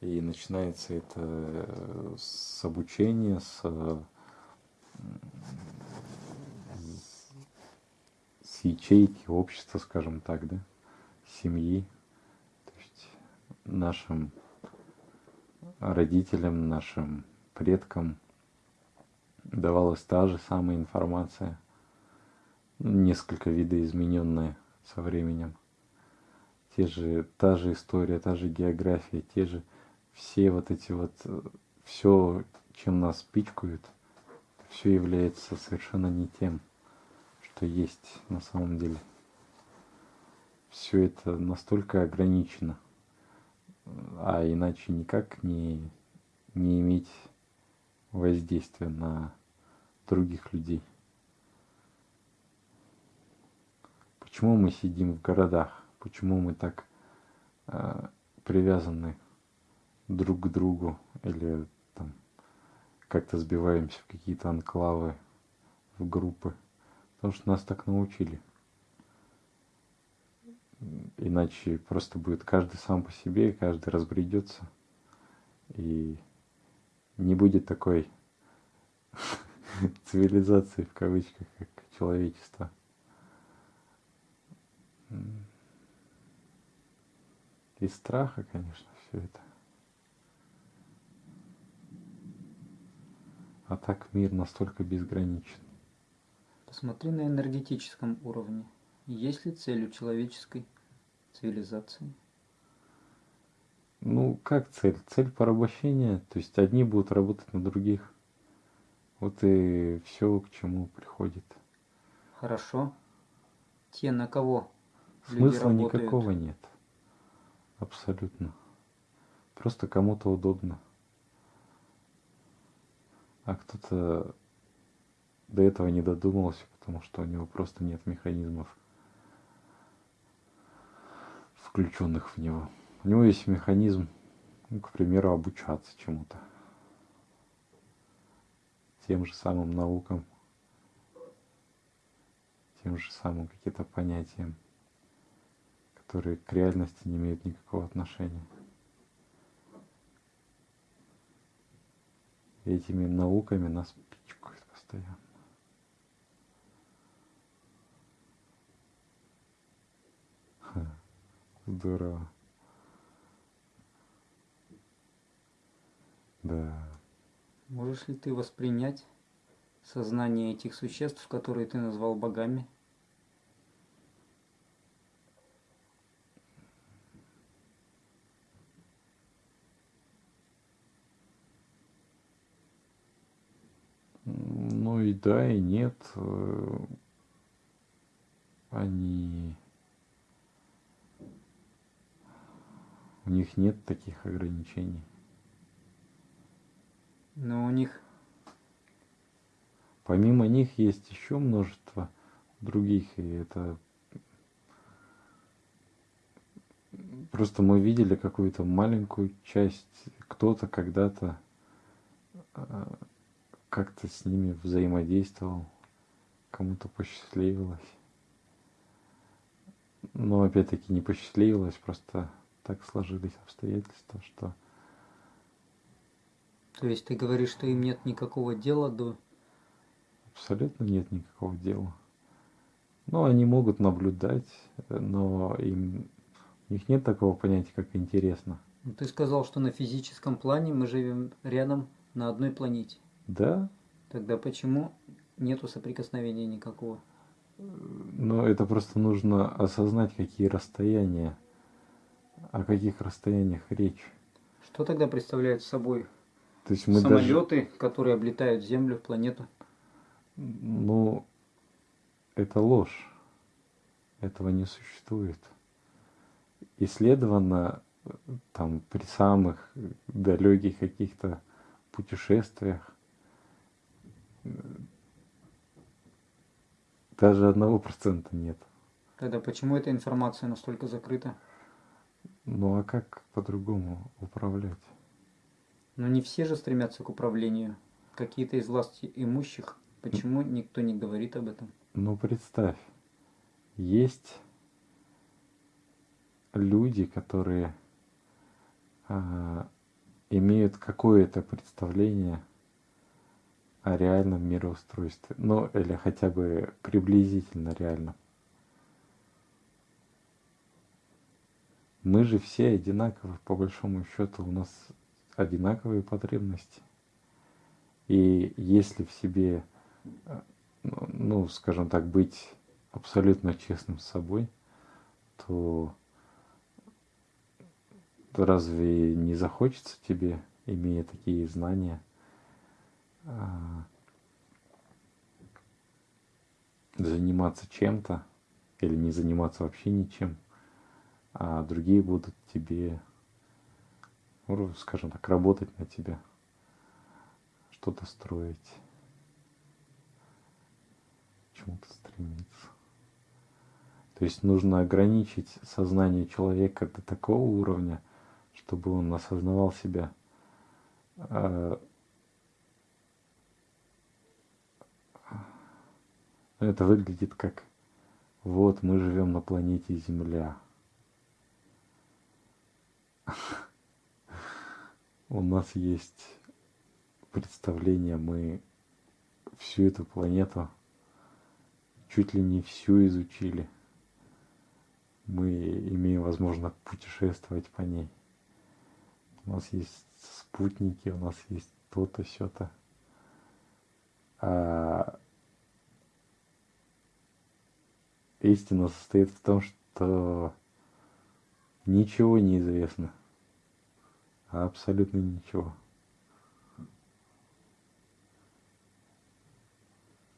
И начинается это с обучения, с, с ячейки общества, скажем так, да, семьи, то есть нашим родителям, нашим предкам. Давалась та же самая информация, несколько видоизмененная со временем. Те же, та же история, та же география, те же все вот эти вот, все, чем нас пичкают, все является совершенно не тем, что есть на самом деле. Все это настолько ограничено, а иначе никак не, не иметь воздействия на других людей. Почему мы сидим в городах? почему мы так э, привязаны друг к другу или там как-то сбиваемся в какие-то анклавы, в группы. Потому что нас так научили. Иначе просто будет каждый сам по себе, каждый разбредется. И не будет такой цивилизации в кавычках, как человечество. Из страха, конечно, все это. А так мир настолько безграничен. Посмотри на энергетическом уровне. Есть ли цель у человеческой цивилизации? Ну, как цель? Цель порабощения. То есть одни будут работать на других. Вот и все, к чему приходит. Хорошо. Те, на кого Смысла никакого нет. Абсолютно. Просто кому-то удобно. А кто-то до этого не додумался, потому что у него просто нет механизмов, включенных в него. У него есть механизм, ну, к примеру, обучаться чему-то. Тем же самым наукам, тем же самым каким-то понятиям которые к реальности не имеют никакого отношения. Этими науками нас пичкают постоянно. Здорово. Да. Можешь ли ты воспринять сознание этих существ, которые ты назвал богами? и да, и нет. Э, они... У них нет таких ограничений. Но у них... Помимо них есть еще множество других, и это Просто мы видели какую-то маленькую часть. Кто-то когда-то э, как-то с ними взаимодействовал, кому-то посчастливилось. Но опять-таки не посчастливилось, просто так сложились обстоятельства, что... То есть ты говоришь, что им нет никакого дела до... Абсолютно нет никакого дела. Ну, они могут наблюдать, но им у них нет такого понятия, как интересно. Ну, ты сказал, что на физическом плане мы живем рядом на одной планете. Да. Тогда почему нету соприкосновения никакого? Но это просто нужно осознать, какие расстояния, о каких расстояниях речь. Что тогда представляют собой То есть мы самолеты, даже... которые облетают Землю, планету? Ну, это ложь. Этого не существует. Исследовано там при самых далеких каких-то путешествиях даже одного процента нет. Тогда почему эта информация настолько закрыта? Ну а как по-другому управлять? Но не все же стремятся к управлению. Какие-то из власти имущих. Почему никто не говорит об этом? Ну представь, есть люди, которые а, имеют какое-то представление о реальном мироустройстве. Ну, или хотя бы приблизительно реальном. Мы же все одинаковы, по большому счету, у нас одинаковые потребности. И если в себе, ну, скажем так, быть абсолютно честным с собой, то, разве не захочется тебе, имея такие знания, а, заниматься чем-то или не заниматься вообще ничем, а другие будут тебе, ну, скажем так, работать на тебя, что-то строить, чему-то стремиться. То есть нужно ограничить сознание человека до такого уровня, чтобы он осознавал себя а, Это выглядит как вот мы живем на планете Земля. У нас есть представление, мы всю эту планету чуть ли не всю изучили. Мы имеем возможность путешествовать по ней. У нас есть спутники, у нас есть то-то, сё-то. А истина состоит в том, что ничего не известно. Абсолютно ничего.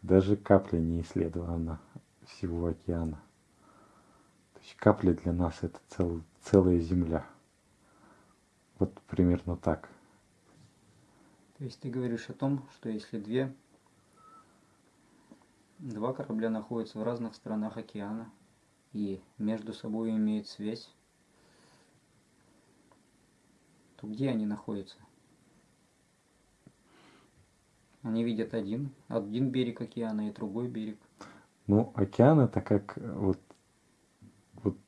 Даже капля не исследована всего океана. То есть капля для нас это цел, целая земля. Вот примерно так. То есть ты говоришь о том, что если две Два корабля находятся в разных сторонах океана и между собой имеют связь. То где они находятся? Они видят один, один берег океана и другой берег. Ну, океан это как вот, вот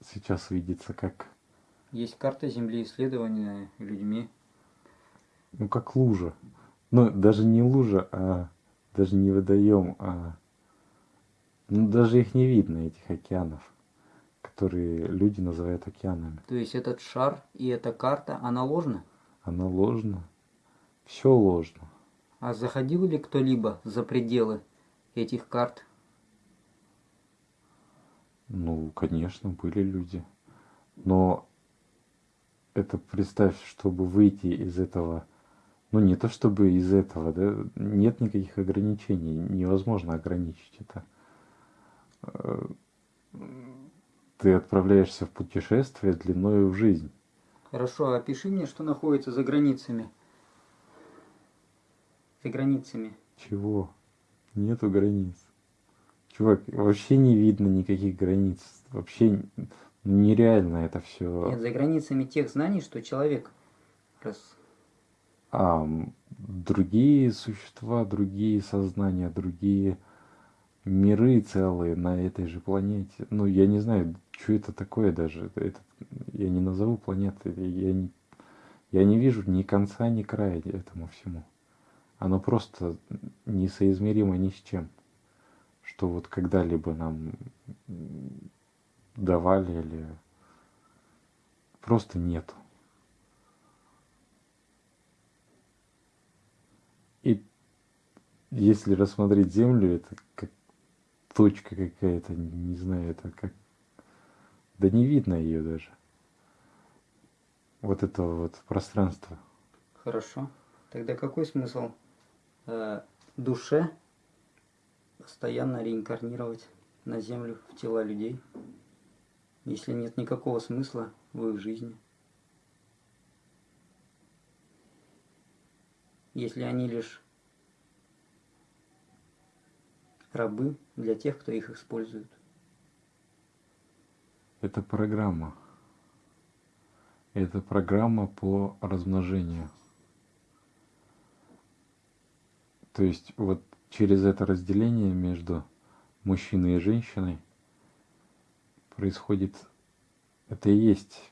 сейчас видится как... Есть карта Земли, исследованная людьми. Ну, как лужа. Ну, даже не лужа, а даже не водоем, а ну, даже их не видно, этих океанов, которые люди называют океанами. То есть этот шар и эта карта, она ложна? Она ложна. Все ложно. А заходил ли кто-либо за пределы этих карт? Ну, конечно, были люди. Но это представь, чтобы выйти из этого ну не то чтобы из этого, да, нет никаких ограничений, невозможно ограничить это. Ты отправляешься в путешествие длиною в жизнь. Хорошо, а опиши мне, что находится за границами. За границами. Чего? Нету границ. Чувак, вообще не видно никаких границ. Вообще, нереально это все. Нет, за границами тех знаний, что человек раз А другие существа, другие сознания, другие миры целые на этой же планете. Ну, я не знаю, что это такое даже. Это, я не назову планетой. Я не, я не вижу ни конца, ни края этому всему. Оно просто несоизмеримо ни с чем. Что вот когда-либо нам давали или просто нету. И если рассмотреть Землю, это как точка какая-то, не знаю, это как... Да не видно ее даже. Вот этого вот пространства. Хорошо. Тогда какой смысл э, душе постоянно реинкарнировать на Землю в тела людей, если нет никакого смысла в их жизни? Если они лишь рабы для тех, кто их использует. Это программа. Это программа по размножению. То есть вот через это разделение между мужчиной и женщиной происходит, это и есть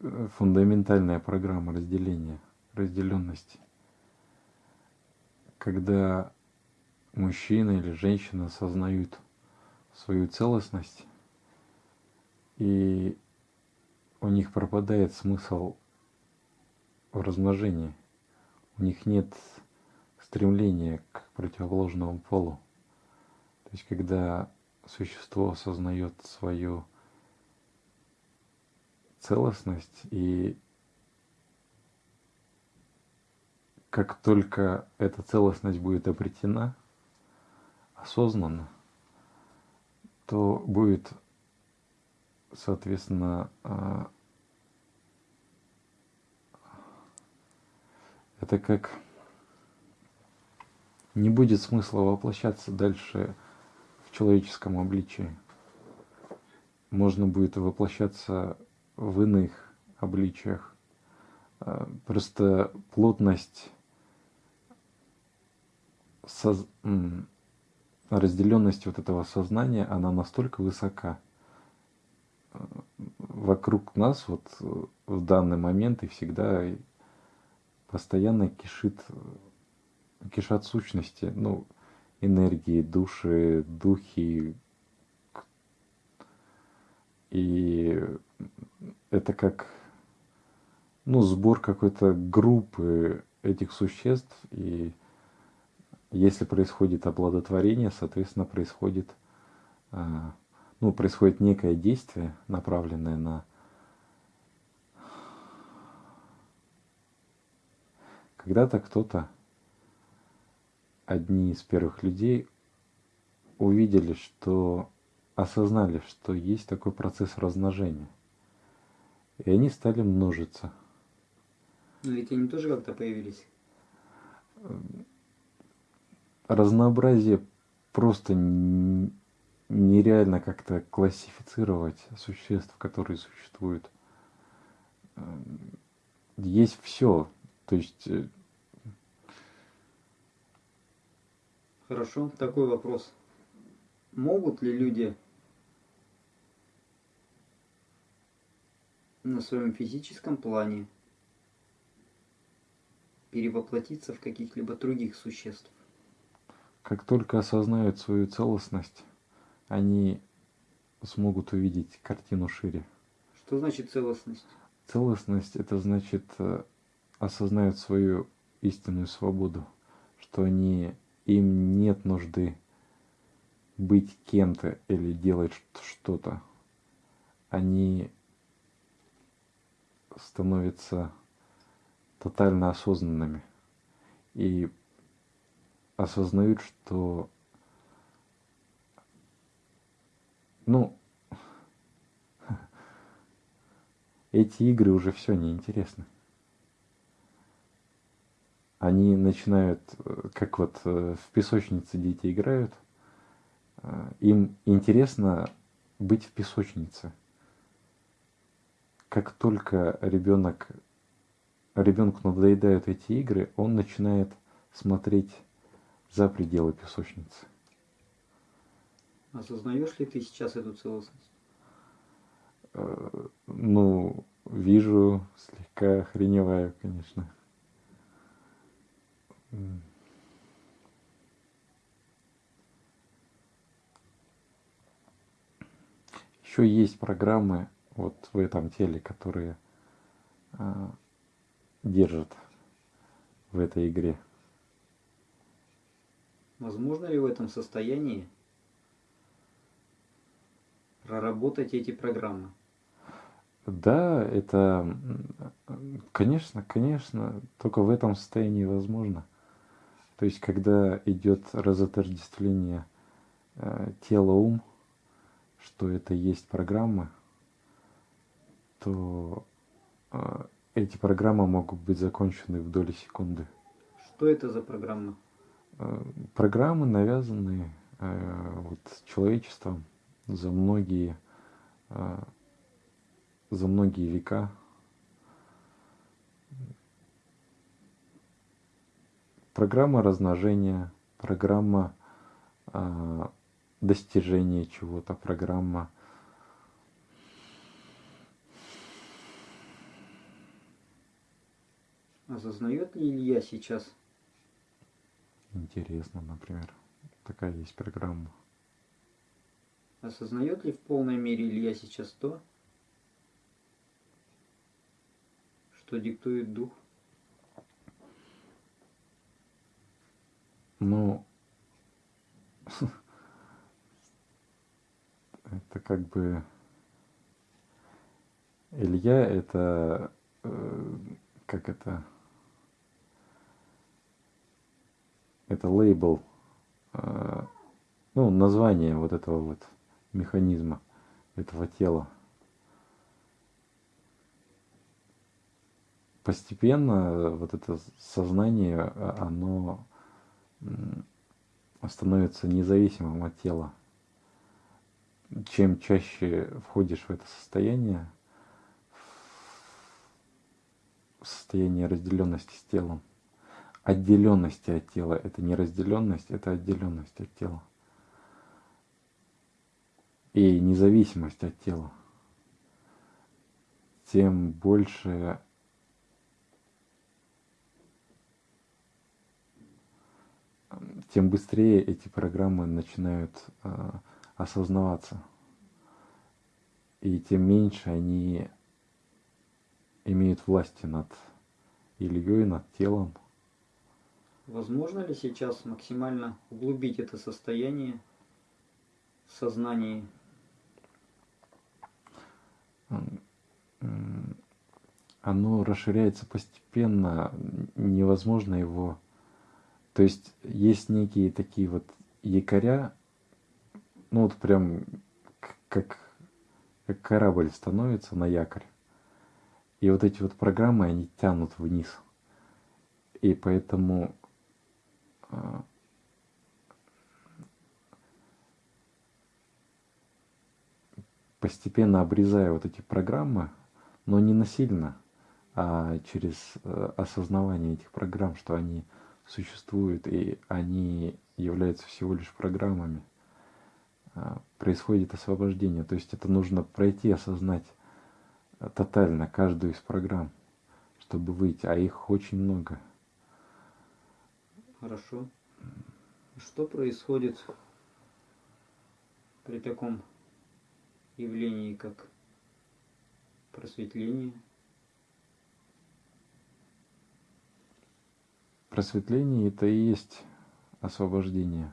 э, фундаментальная программа разделения, разделенности. Когда мужчина или женщина осознают свою целостность, и у них пропадает смысл в размножении. У них нет стремления к противоположному полу. То есть, когда существо осознает свою целостность и как только эта целостность будет обретена – осознанно, то будет, соответственно, а, это как не будет смысла воплощаться дальше в человеческом обличии. Можно будет воплощаться в иных обличиях. А, просто плотность соз разделенность вот этого сознания, она настолько высока. Вокруг нас вот в данный момент и всегда постоянно кишит, кишат сущности, ну, энергии, души, духи. И это как ну, сбор какой-то группы этих существ, и если происходит оплодотворение, соответственно, происходит, а, ну, происходит некое действие, направленное на Когда-то кто-то, одни из первых людей, увидели, что осознали, что есть такой процесс размножения. И они стали множиться. Но ведь они тоже как-то появились разнообразие просто нереально как-то классифицировать существ, которые существуют. Эм, есть все. То есть... Э, Хорошо, такой вопрос. Могут ли люди на своем физическом плане перевоплотиться в каких-либо других существ? Как только осознают свою целостность, они смогут увидеть картину шире. Что значит целостность? Целостность это значит э, осознают свою истинную свободу, что они им нет нужды быть кем-то или делать что-то. Они становятся тотально осознанными. И осознают, что ну, эти игры уже все неинтересны. Они начинают, как вот э, в песочнице дети играют, э, им интересно быть в песочнице. Как только ребенок, ребенку надоедают эти игры, он начинает смотреть за пределы песочницы. Осознаешь ли ты сейчас эту целостность? Э, ну, вижу, слегка охреневаю, конечно. Еще есть программы вот в этом теле, которые а, держат в этой игре. Возможно ли в этом состоянии проработать эти программы? Да, это, конечно, конечно, только в этом состоянии возможно. То есть, когда идет разотождествление э, тела-ум, что это есть программы, то э, эти программы могут быть закончены в доли секунды. Что это за программы? Э, программы навязанные э, вот, человечеством за многие, э, за многие века. Программа размножения, программа э, достижения чего-то, программа Осознает ли Илья сейчас? Интересно, например. Такая есть программа. Осознает ли в полной мере Илья сейчас то, что диктует дух? Ну, это как бы Илья это э, как это это лейбл э, ну название вот этого вот механизма этого тела постепенно вот это сознание оно становится независимым от тела чем чаще входишь в это состояние, в состояние разделенности с телом, отделенности от тела, это не разделенность, это отделенность от тела. И независимость от тела, тем больше тем быстрее эти программы начинают а, осознаваться. И тем меньше они имеют власти над Ильей, над телом. Возможно ли сейчас максимально углубить это состояние в сознании? Оно расширяется постепенно, невозможно его... То есть есть некие такие вот якоря, ну вот прям как, как корабль становится на якорь. И вот эти вот программы, они тянут вниз. И поэтому постепенно обрезая вот эти программы, но не насильно, а через э, осознавание этих программ, что они существуют и они являются всего лишь программами. А, происходит освобождение. То есть это нужно пройти, осознать а, тотально каждую из программ, чтобы выйти, а их очень много. Хорошо. Что происходит при таком явлении, как просветление? Просветление это и есть освобождение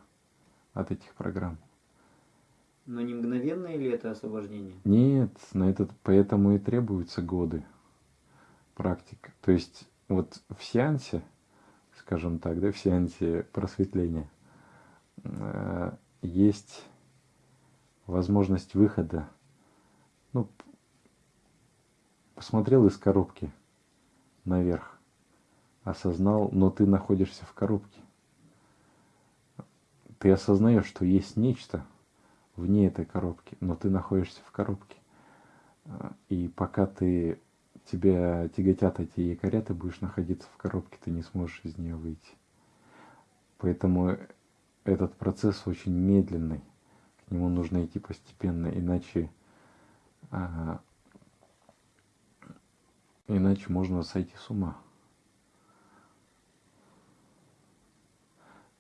от этих программ. Но не мгновенное ли это освобождение? Нет, на этот, поэтому и требуются годы практик. То есть вот в сеансе, скажем так, да, в сеансе просветления э, есть возможность выхода. Ну, посмотрел из коробки наверх, осознал, но ты находишься в коробке. Ты осознаешь, что есть нечто – вне этой коробки, но ты находишься в коробке. И пока ты тебя тяготят эти якоря, ты будешь находиться в коробке, ты не сможешь из нее выйти. Поэтому этот процесс очень медленный, к нему нужно идти постепенно, иначе, а, иначе можно сойти с ума.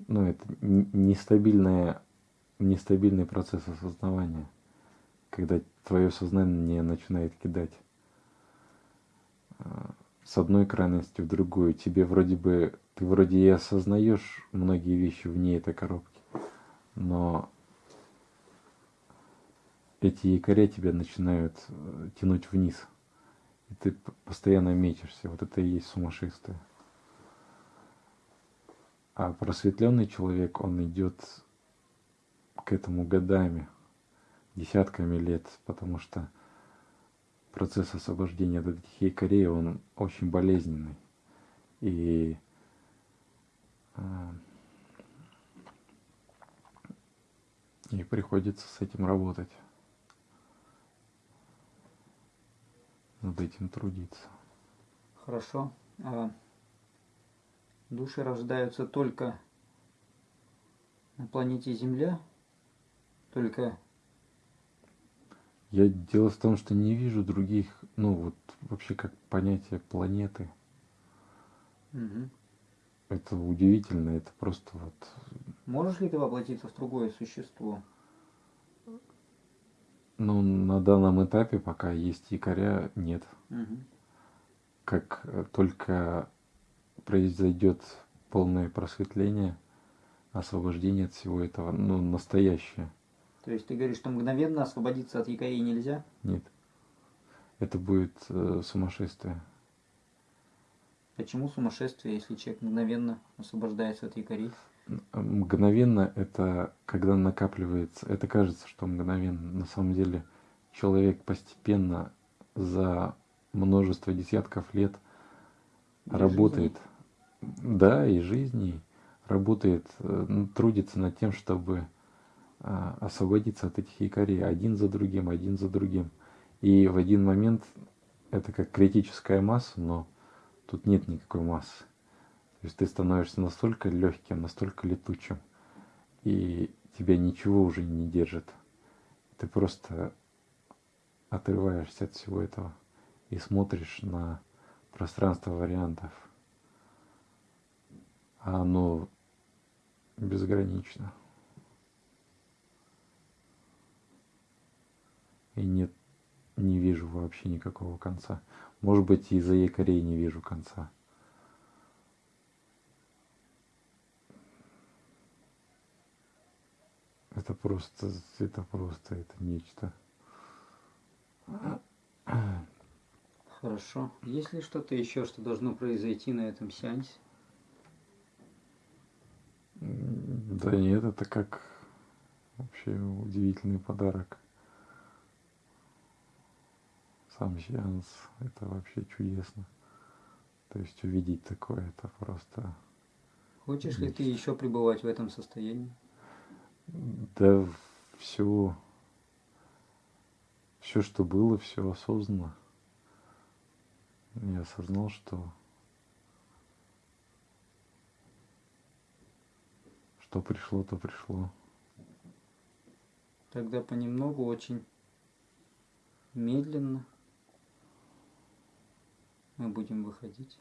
Ну, это нестабильная, нестабильный процесс осознавания, когда твое сознание начинает кидать а, с одной крайности в другую. Тебе вроде бы, ты вроде и осознаешь многие вещи вне этой коробки, но эти якоря тебя начинают э, тянуть вниз. И ты постоянно мечешься. Вот это и есть сумасшествие. А просветленный человек, он идет к этому годами, десятками лет, потому что процесс освобождения от этих якорей, он очень болезненный. И а, и приходится с этим работать. Над этим трудиться. Хорошо. А души рождаются только на планете Земля? Только я дело в том, что не вижу других, ну вот вообще как понятие планеты. Угу. Это удивительно, это просто вот. Можешь ли ты воплотиться в другое существо? Ну, на данном этапе, пока есть якоря, нет. Угу. Как э, только произойдет полное просветление, освобождение от всего этого, ну, настоящее. То есть ты говоришь, что мгновенно освободиться от якорей нельзя? Нет. Это будет э, сумасшествие. Почему сумасшествие, если человек мгновенно освобождается от якорей? Мгновенно это когда накапливается, это кажется, что мгновенно. На самом деле человек постепенно за множество десятков лет и работает. Жизни. Да, и жизни работает, э, трудится над тем, чтобы а, освободиться от этих якорей один за другим, один за другим. И в один момент это как критическая масса, но тут нет никакой массы. То есть ты становишься настолько легким, настолько летучим, и тебя ничего уже не держит. Ты просто отрываешься от всего этого и смотришь на пространство вариантов. А оно безгранично. и нет, не вижу вообще никакого конца. Может быть, из-за якорей не вижу конца. Это просто, это просто, это нечто. Хорошо. Есть ли что-то еще, что должно произойти на этом сеансе? Да нет, это как вообще удивительный подарок сам сеанс, это вообще чудесно. То есть увидеть такое, это просто... Хочешь ли ты еще пребывать в этом состоянии? Да все, все, что было, все осознанно. Я осознал, что что пришло, то пришло. Тогда понемногу очень медленно мы будем выходить